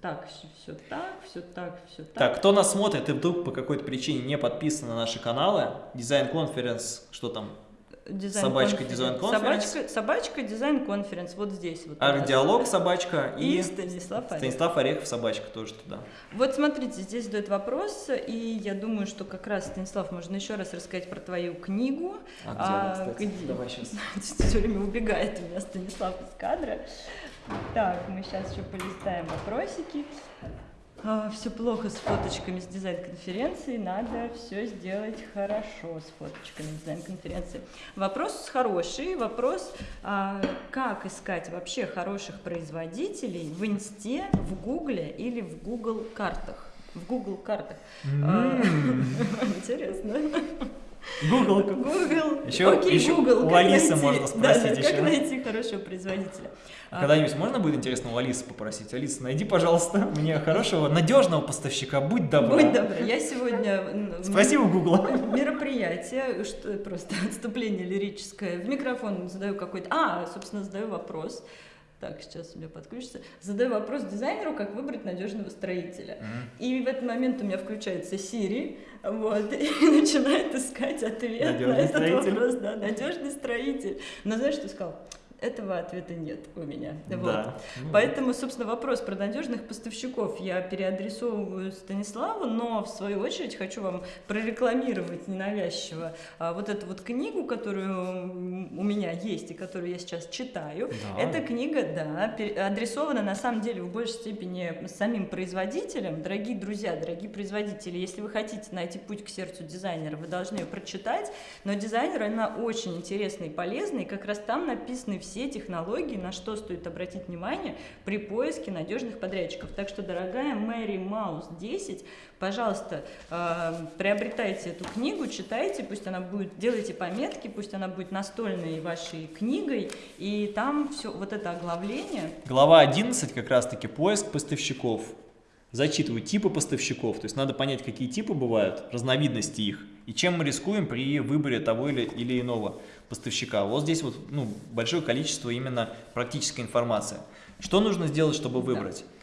Так, все так, все так, все так. Так, кто нас смотрит и вдруг по какой-то причине не подписан на наши каналы, design conference, что там, Дизайн собачка design conference. Собачка, собачка design conference, вот здесь. Вот Арт-диалог собачка и, и Станислав Орехов. Станислав Орехов собачка тоже туда. Вот смотрите, здесь задают вопрос, и я думаю, что как раз, Станислав, можно еще раз рассказать про твою книгу. А, где, а, где... Давай сейчас. Все время убегает у меня Станислав из кадра. Так, мы сейчас еще полистаем вопросики. А, все плохо с фоточками с дизайн-конференции, надо все сделать хорошо с фоточками дизайн-конференции. Вопрос хороший, вопрос, а, как искать вообще хороших производителей в Инсте, в Гугле или в Google картах. В Google картах. А, интересно. Google. Google. Еще, Окей, еще Google. У Алисы найти, можно спросить да, да, еще. Как найти хорошего производителя? А когда-нибудь можно будет интересно у Алисы попросить? Алиса, найди, пожалуйста, мне хорошего, надежного поставщика, будь добра. Будь добра. Я сегодня... У Гугла. Мероприятие, что просто отступление лирическое. В микрофон задаю какой-то... А, собственно, задаю вопрос. Так, сейчас у меня подключится. Задаю вопрос дизайнеру, как выбрать надежного строителя. Mm-hmm. И в этот момент у меня включается Siri, вот, и начинает искать ответ надежный на этот строитель. вопрос. Да, надежный строитель. Но знаешь, что сказал? Этого ответа нет у меня. Да. Вот. Ну, Поэтому, собственно, вопрос про надежных поставщиков я переадресовываю Станиславу, но в свою очередь хочу вам прорекламировать ненавязчиво а, вот эту вот книгу, которую у меня есть и которую я сейчас читаю. Да. Эта книга, да, адресована на самом деле в большей степени самим производителям. Дорогие друзья, дорогие производители, если вы хотите найти путь к сердцу дизайнера, вы должны ее прочитать, но дизайнер, она очень интересная и полезная, и как раз там написаны все технологии, на что стоит обратить внимание при поиске надежных подрядчиков. Так что, дорогая Мэри Маус 10, пожалуйста, э, приобретайте эту книгу, читайте, пусть она будет, делайте пометки, пусть она будет настольной вашей книгой, и там все вот это оглавление. Глава 11 как раз-таки поиск поставщиков. Зачитываю типы поставщиков, то есть надо понять, какие типы бывают, разновидности их, и чем мы рискуем при выборе того или, или иного поставщика. Вот здесь вот ну, большое количество именно практической информации. Что нужно сделать, чтобы выбрать? Да.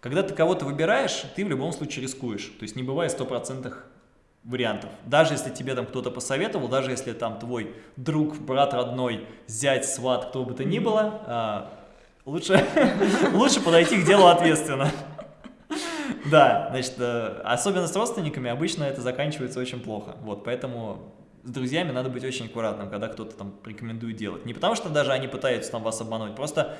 Когда ты кого-то выбираешь, ты в любом случае рискуешь. То есть не бывает стопроцентных вариантов. Даже если тебе там кто-то посоветовал, даже если там твой друг, брат родной, зять, сват, кто бы то ни было, а, лучше, лучше подойти к делу ответственно. Да, значит, э, особенно с родственниками обычно это заканчивается очень плохо. Вот, поэтому с друзьями надо быть очень аккуратным, когда кто-то там рекомендует делать. Не потому что даже они пытаются там вас обмануть, просто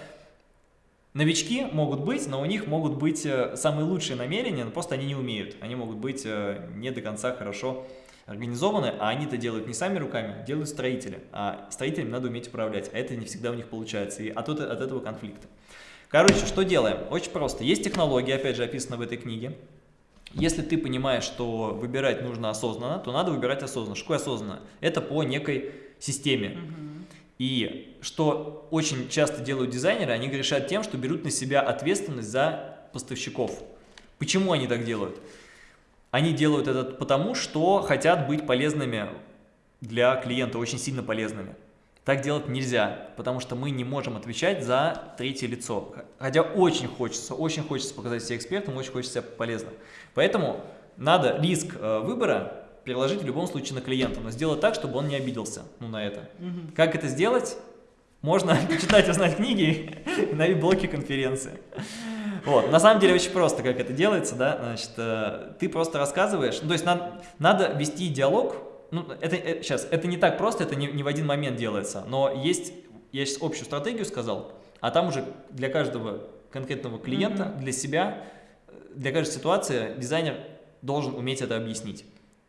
новички могут быть, но у них могут быть э, самые лучшие намерения, но просто они не умеют. Они могут быть э, не до конца хорошо организованы, а они это делают не сами руками, делают строители. А строителям надо уметь управлять, а это не всегда у них получается, и от, от этого конфликта. Короче, что делаем? Очень просто. Есть технология, опять же, описана в этой книге. Если ты понимаешь, что выбирать нужно осознанно, то надо выбирать осознанно. Что осознанно? Это по некой системе. Угу. И что очень часто делают дизайнеры, они грешат тем, что берут на себя ответственность за поставщиков. Почему они так делают? Они делают это потому, что хотят быть полезными для клиента, очень сильно полезными. Так делать нельзя, потому что мы не можем отвечать за третье лицо. Хотя очень хочется, очень хочется показать себя экспертом, очень хочется себя полезным. Поэтому надо риск э, выбора переложить в любом случае на клиента, но сделать так, чтобы он не обиделся ну, на это. Угу. Как это сделать? Можно почитать, узнать книги на блоке конференции. Вот, на самом деле очень просто, как это делается, да, значит, э, ты просто рассказываешь, ну, то есть надо, надо вести диалог, ну, это, это, сейчас, это не так просто, это не, не в один момент делается, но есть, я сейчас общую стратегию сказал, а там уже для каждого конкретного клиента, mm -hmm. для себя, для каждой ситуации дизайнер должен уметь это объяснить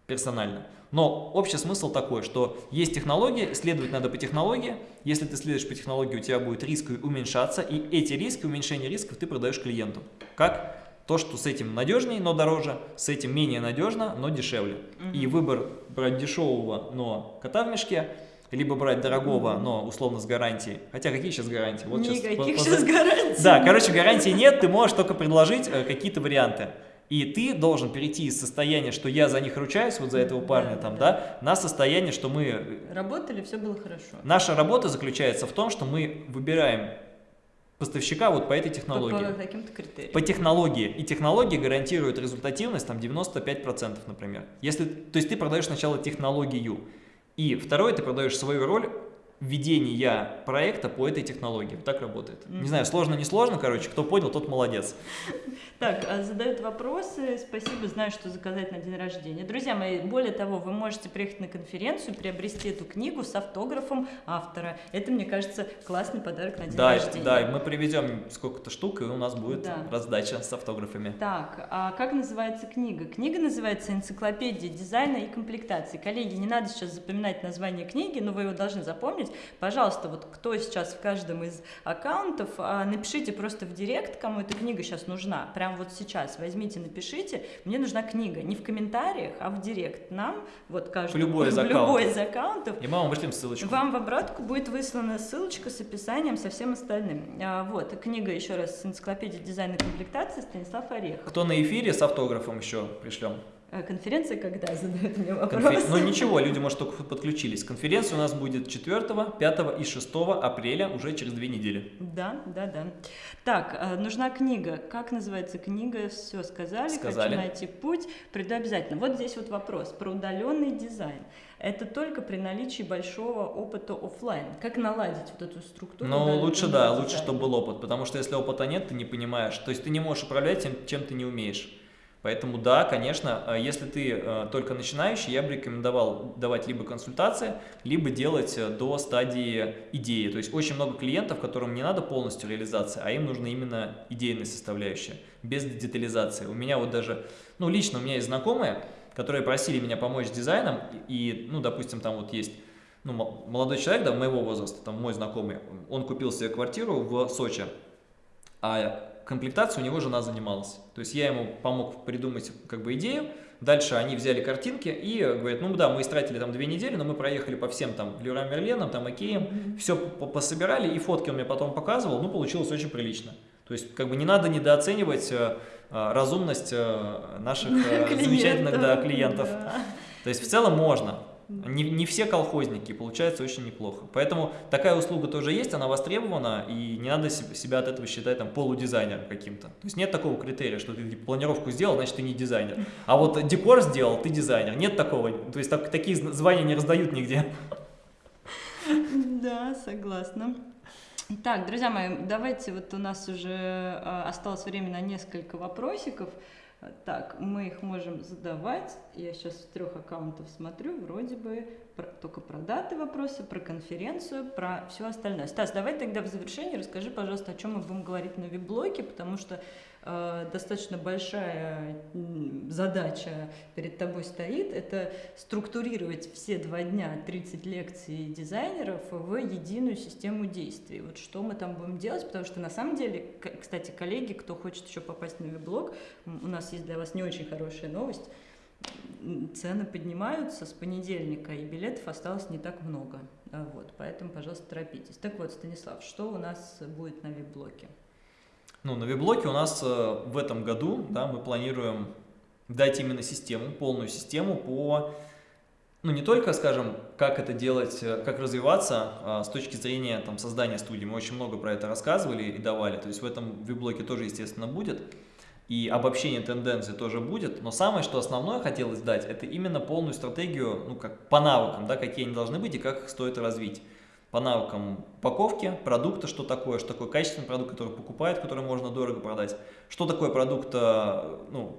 персонально. Но общий смысл такой, что есть технологии, следовать надо по технологии. Если ты следуешь по технологии, у тебя будет риск уменьшаться, и эти риски, уменьшение рисков ты продаешь клиенту. Как? То, что с этим надежнее, но дороже, с этим менее надежно, но дешевле. Угу. И выбор брать дешевого, но кота в мешке, либо брать дорогого, но условно с гарантией. Хотя какие сейчас гарантии? Вот Никаких сейчас, сейчас гарантий. Да, короче, гарантии нет, ты можешь только предложить э, какие-то варианты. И ты должен перейти из состояния, что я за них ручаюсь, вот за этого парня да, там, да. да, на состояние, что мы... Э, Работали, все было хорошо. Наша работа заключается в том, что мы выбираем поставщика вот по этой технологии. По, по каким-то критериям. По технологии. И технология гарантирует результативность там 95%, например. Если, то есть ты продаешь сначала технологию. И второе, ты продаешь свою роль ведения проекта по этой технологии. Вот так работает. Mm -hmm. Не знаю, сложно, не сложно, короче, кто понял, тот молодец. Так, а задают вопросы. Спасибо, знаю, что заказать на день рождения. Друзья мои, более того, вы можете приехать на конференцию, приобрести эту книгу с автографом автора. Это, мне кажется, классный подарок на день да, рождения. Да, мы привезем сколько-то штук, и у нас будет да. раздача с автографами. Так, а как называется книга? Книга называется «Энциклопедия дизайна и комплектации». Коллеги, не надо сейчас запоминать название книги, но вы его должны запомнить. Пожалуйста, вот кто сейчас в каждом из аккаунтов, а, напишите просто в директ, кому эта книга сейчас нужна. Прям прямо вот сейчас возьмите, напишите, мне нужна книга, не в комментариях, а в директ нам, вот каждый, любой из, в любой из аккаунтов. И мы вам вышлем ссылочку. Вам в обратку будет выслана ссылочка с описанием, со всем остальным. А, вот, книга еще раз с энциклопедией дизайна и комплектации Станислав Орех. Кто на эфире с автографом еще пришлем? А конференция когда задают мне вопрос? Конфер... Ну ничего, люди, может, только подключились. Конференция у нас будет 4, 5 и 6 апреля, уже через две недели. Да, да, да. Так, а, нужна книга. Как называется книга? Все сказали. Сказали. Хочу найти путь. Приду обязательно. Вот здесь вот вопрос про удаленный дизайн. Это только при наличии большого опыта офлайн. Как наладить вот эту структуру? Ну, лучше, да, дизайн? лучше, чтобы был опыт. Потому что если опыта нет, ты не понимаешь. То есть ты не можешь управлять тем, чем ты не умеешь. Поэтому да, конечно, э, если ты э, только начинающий, я бы рекомендовал давать либо консультации, либо делать э, до стадии идеи. То есть очень много клиентов, которым не надо полностью реализация, а им нужна именно идейная составляющая, без детализации. У меня вот даже, ну лично у меня есть знакомые, которые просили меня помочь с дизайном, и, ну, допустим, там вот есть ну, молодой человек, да, моего возраста, там мой знакомый, он купил себе квартиру в Сочи, а комплектацией у него жена занималась. То есть я ему помог придумать как бы идею, дальше они взяли картинки и говорят, ну да, мы истратили там две недели, но мы проехали по всем там Леруа Мерленам, там Икеям, mm -hmm. все пособирали, и фотки он мне потом показывал, ну получилось очень прилично. То есть как бы не надо недооценивать э, э, разумность э, наших э, замечательных да, клиентов. Да. То есть в целом можно. Не, не все колхозники, получается очень неплохо. Поэтому такая услуга тоже есть, она востребована, и не надо себя от этого считать там полудизайнером каким-то. То есть нет такого критерия, что ты планировку сделал, значит ты не дизайнер. А вот декор сделал, ты дизайнер. Нет такого. То есть так, такие звания не раздают нигде. Да, согласна. Так, друзья мои, давайте, вот у нас уже э, осталось время на несколько вопросиков. Так, мы их можем задавать. Я сейчас с трех аккаунтов смотрю, вроде бы про, только про даты вопросы, про конференцию, про все остальное. Стас, давай тогда в завершении расскажи, пожалуйста, о чем мы будем говорить на веб-блоке, потому что достаточно большая задача перед тобой стоит. Это структурировать все два дня 30 лекций дизайнеров в единую систему действий. Вот что мы там будем делать, потому что на самом деле, кстати, коллеги, кто хочет еще попасть на веб-блог, у нас есть для вас не очень хорошая новость цены поднимаются с понедельника, и билетов осталось не так много. Вот, поэтому, пожалуйста, торопитесь. Так вот, Станислав, что у нас будет на вип-блоке? Ну, на вип-блоке у нас э, в этом году, да, мы планируем дать именно систему, полную систему по, ну, не только, скажем, как это делать, э, как развиваться а с точки зрения там, создания студии. Мы очень много про это рассказывали и давали, то есть в этом вип-блоке тоже, естественно, будет и обобщение тенденций тоже будет, но самое, что основное хотелось дать, это именно полную стратегию, ну, как по навыкам, да, какие они должны быть и как их стоит развить. По навыкам упаковки, продукта, что такое, что такое качественный продукт, который покупают, который можно дорого продать, что такое продукт, э, ну,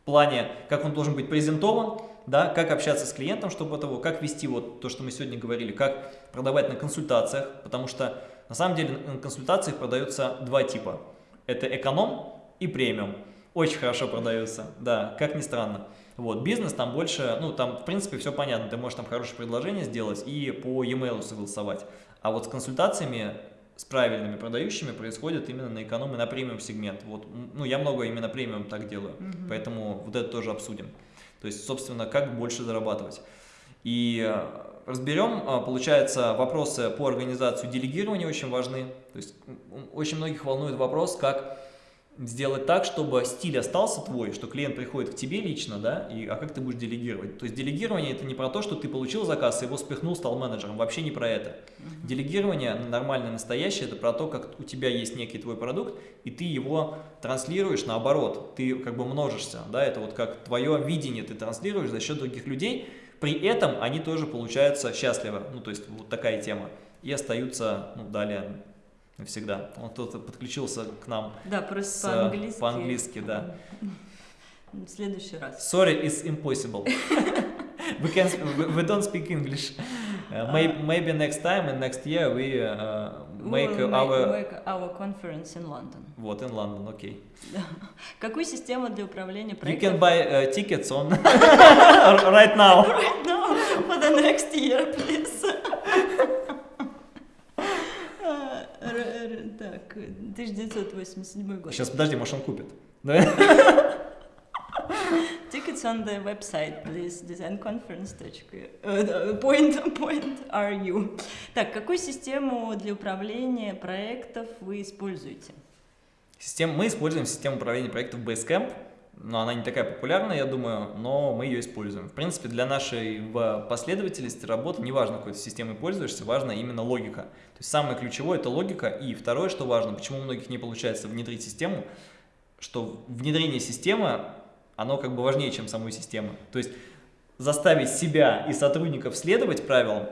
в плане, как он должен быть презентован, да, как общаться с клиентом, чтобы этого, как вести вот то, что мы сегодня говорили, как продавать на консультациях, потому что на самом деле на консультациях продаются два типа. Это эконом, и премиум. Очень хорошо продаются, да, как ни странно. Вот, бизнес там больше, ну, там, в принципе, все понятно, ты можешь там хорошее предложение сделать и по e-mail согласовать. А вот с консультациями, с правильными продающими происходит именно на эконом и на премиум сегмент. Вот, ну, я много именно премиум так делаю, mm -hmm. поэтому вот это тоже обсудим. То есть, собственно, как больше зарабатывать. И э, разберем, э, получается, вопросы по организации делегирования очень важны. То есть, очень многих волнует вопрос, как сделать так, чтобы стиль остался твой, что клиент приходит к тебе лично, да, и, а как ты будешь делегировать. То есть делегирование это не про то, что ты получил заказ, его спихнул, стал менеджером, вообще не про это. Uh Делегирование нормальное, настоящее, это про то, как у тебя есть некий твой продукт, и ты его транслируешь наоборот, ты как бы множишься, да, это вот как твое видение ты транслируешь за счет других людей, при этом они тоже получаются счастливы, ну то есть вот такая тема, и остаются, ну, далее навсегда. Он кто-то подключился к нам. Да, просто по-английски. По-английски, да. В следующий раз. Sorry, it's impossible. we, can, we don't speak English. Uh, maybe, maybe next time and next year we uh, make we'll our... Make our conference in London. Вот, in London, окей. Okay. Какую систему для управления проектом? You can buy uh, tickets on right now. Right now, for the next year, please. Так, 1987 год. Сейчас, подожди, может он купит. Tickets on the website, please, designconference. Э, point, point are you. Так, какую систему для управления проектов вы используете? Систем, мы используем систему управления проектов Basecamp но она не такая популярная, я думаю, но мы ее используем. В принципе, для нашей последовательности работы, неважно, какой ты системой пользуешься, важна именно логика. То есть самое ключевое – это логика. И второе, что важно, почему у многих не получается внедрить систему, что внедрение системы, оно как бы важнее, чем самой системы. То есть заставить себя и сотрудников следовать правилам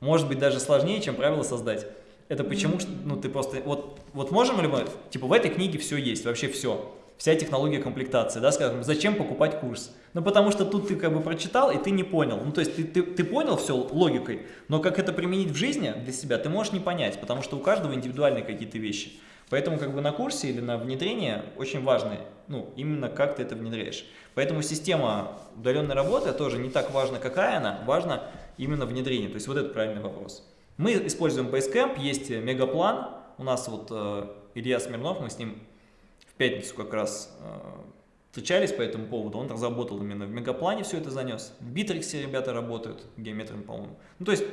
может быть даже сложнее, чем правила создать. Это почему, ну ты просто, вот, вот можем ли мы, типа в этой книге все есть, вообще все вся технология комплектации, да, скажем, зачем покупать курс? Ну, потому что тут ты как бы прочитал, и ты не понял. Ну, то есть ты, ты, ты понял все логикой, но как это применить в жизни для себя, ты можешь не понять, потому что у каждого индивидуальные какие-то вещи. Поэтому как бы на курсе или на внедрение очень важно, ну, именно как ты это внедряешь. Поэтому система удаленной работы тоже не так важна, какая она, важно именно внедрение. То есть вот это правильный вопрос. Мы используем Basecamp, есть мегаплан, у нас вот э, Илья Смирнов, мы с ним пятницу как раз э, встречались по этому поводу, он разработал именно в Мегаплане все это занес, в Битриксе ребята работают, геометрами, по-моему. Ну, то есть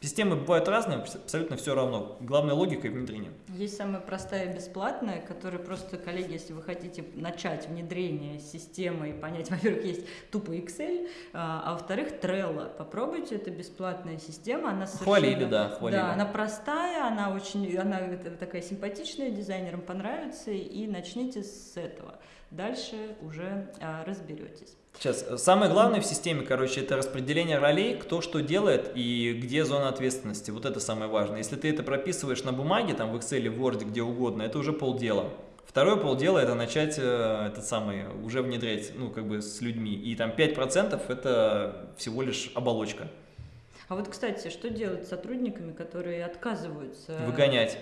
Системы бывают разные, абсолютно все равно. Главная логика и внедрение. Есть самая простая и бесплатная, которая просто, коллеги, если вы хотите начать внедрение системы и понять, во-первых, есть тупо Excel, а, а во-вторых, Trello. Попробуйте, это бесплатная система, она совершенно... Хвалили, да, хвалили. Да, она простая, она очень, она такая симпатичная, дизайнерам понравится, и начните с этого. Дальше уже а, разберетесь. Сейчас, э, самое главное в системе, короче, это распределение ролей, кто что делает и где зона ответственности. Вот это самое важное. Если ты это прописываешь на бумаге, там в Excel, в Word, где угодно, это уже полдела. Второе полдела это начать э, этот самый, уже внедрять, ну, как бы с людьми. И там 5% это всего лишь оболочка. А вот, кстати, что делать с сотрудниками, которые отказываются? Выгонять.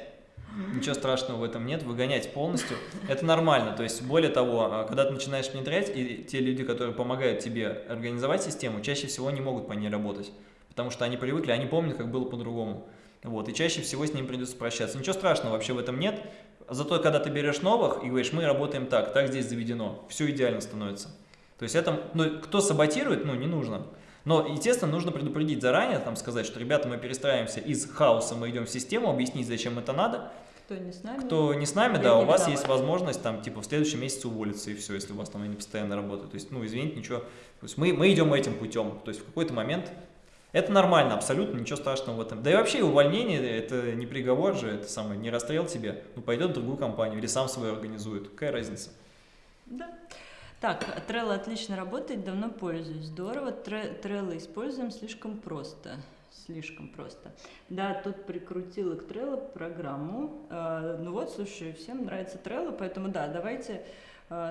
Ничего страшного в этом нет, выгонять полностью, это нормально. То есть, более того, а, когда ты начинаешь внедрять, и те люди, которые помогают тебе организовать систему, чаще всего не могут по ней работать, потому что они привыкли, они помнят, как было по-другому. Вот, и чаще всего с ним придется прощаться. Ничего страшного вообще в этом нет. Зато, когда ты берешь новых и говоришь, мы работаем так, так здесь заведено, все идеально становится. То есть это, ну, кто саботирует, ну, не нужно. Но, естественно, нужно предупредить заранее, там сказать, что, ребята, мы перестраиваемся из хаоса, мы идем в систему, объяснить, зачем это надо. Кто не с нами? Кто не с нами, да, у вас есть возможность там, типа, в следующем месяце уволиться, и все, если у вас там не постоянно работа. То есть, ну, извините, ничего. То есть мы, мы идем этим путем. То есть в какой-то момент это нормально, абсолютно, ничего страшного в этом. Да и вообще увольнение, это не приговор же, это самое, не расстрел тебе. Ну, пойдет в другую компанию или сам свою организует. Какая разница? Да. Так, Trello отлично работает, давно пользуюсь. Здорово, Trello используем слишком просто. Слишком просто. Да, тут прикрутила к Trello программу. А, ну вот, слушай, всем нравится Trello, поэтому да, давайте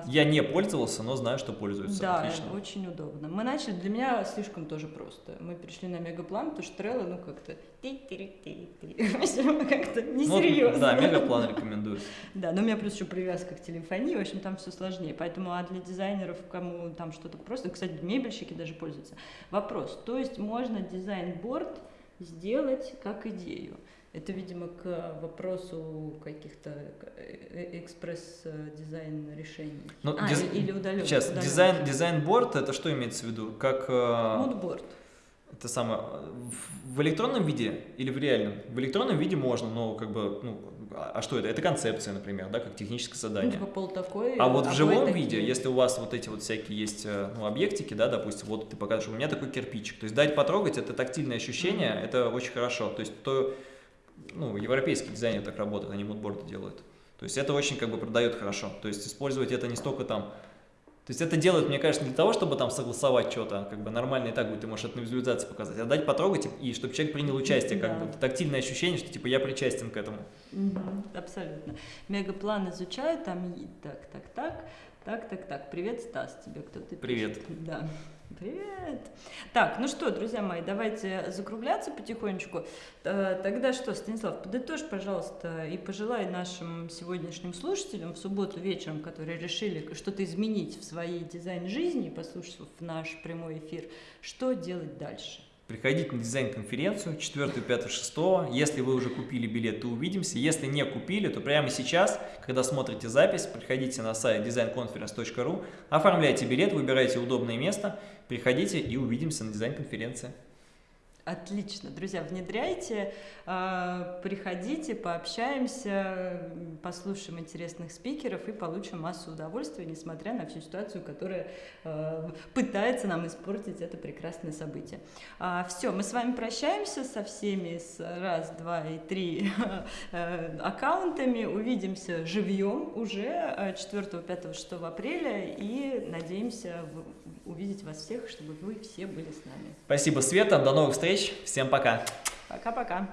Я не пользовался, но знаю, что пользуются. Да, Отлично. очень удобно. Мы начали, для меня слишком тоже просто. Мы перешли на мегаплан, потому что Trello, ну как-то как-то несерьезно. Ну, да, мегаплан рекомендую. Да, но у меня плюс еще привязка к телефонии, в общем, там все сложнее. Поэтому, а для дизайнеров, кому там что-то просто, кстати, мебельщики даже пользуются. Вопрос, то есть можно дизайн-борд сделать как идею. Это, видимо, к вопросу каких-то э, экспресс-дизайн решений. Ну, а, диз... или удаленно. Сейчас, дизайн, дизайн-борд, это что имеется в виду? Как... Мудборд. Это самое... В электронном виде или в реальном? В электронном виде можно, но как бы, ну, а что это? Это концепция, например, да, как техническое задание. Ну, типа пол такой, а вот в живом такие. виде, если у вас вот эти вот всякие есть э, ну, объектики, да, допустим, вот ты покажешь, у меня такой кирпичик, то есть дать потрогать, это тактильное ощущение, mm -hmm. это очень хорошо. То есть то ну, европейские дизайнеры так работают, они мудборды делают. То есть это очень как бы продает хорошо. То есть использовать это не столько там... То есть это делают, мне кажется, не для того, чтобы там согласовать что-то, как бы нормально и так будет, ты можешь это на визуализации показать, а дать потрогать, и чтобы человек принял участие, как да. бы тактильное ощущение, что типа я причастен к этому. Угу, абсолютно. Мегаплан изучаю, там так, так, так, так, так, так. Привет, Стас, тебе кто-то Привет. Да. Привет! Так, ну что, друзья мои, давайте закругляться потихонечку. Э, тогда что, Станислав, подытожь, пожалуйста, и пожелай нашим сегодняшним слушателям в субботу вечером, которые решили что-то изменить в своей дизайн-жизни, послушав наш прямой эфир, что делать дальше? Приходите на дизайн-конференцию 4, 5, 6. Если вы уже купили билет, то увидимся. Если не купили, то прямо сейчас, когда смотрите запись, приходите на сайт designconference.ru, оформляйте билет, выбирайте удобное место, приходите и увидимся на дизайн-конференции. Отлично, друзья, внедряйте, а, приходите, пообщаемся, послушаем интересных спикеров и получим массу удовольствия, несмотря на всю ситуацию, которая а, пытается нам испортить это прекрасное событие. А, Все, мы с вами прощаемся со всеми с раз, два и три аккаунтами, увидимся живьем уже 4, 5, 6 апреля. И надеемся увидеть вас всех, чтобы вы все были с нами. Спасибо, Света, до новых встреч, всем пока. Пока-пока.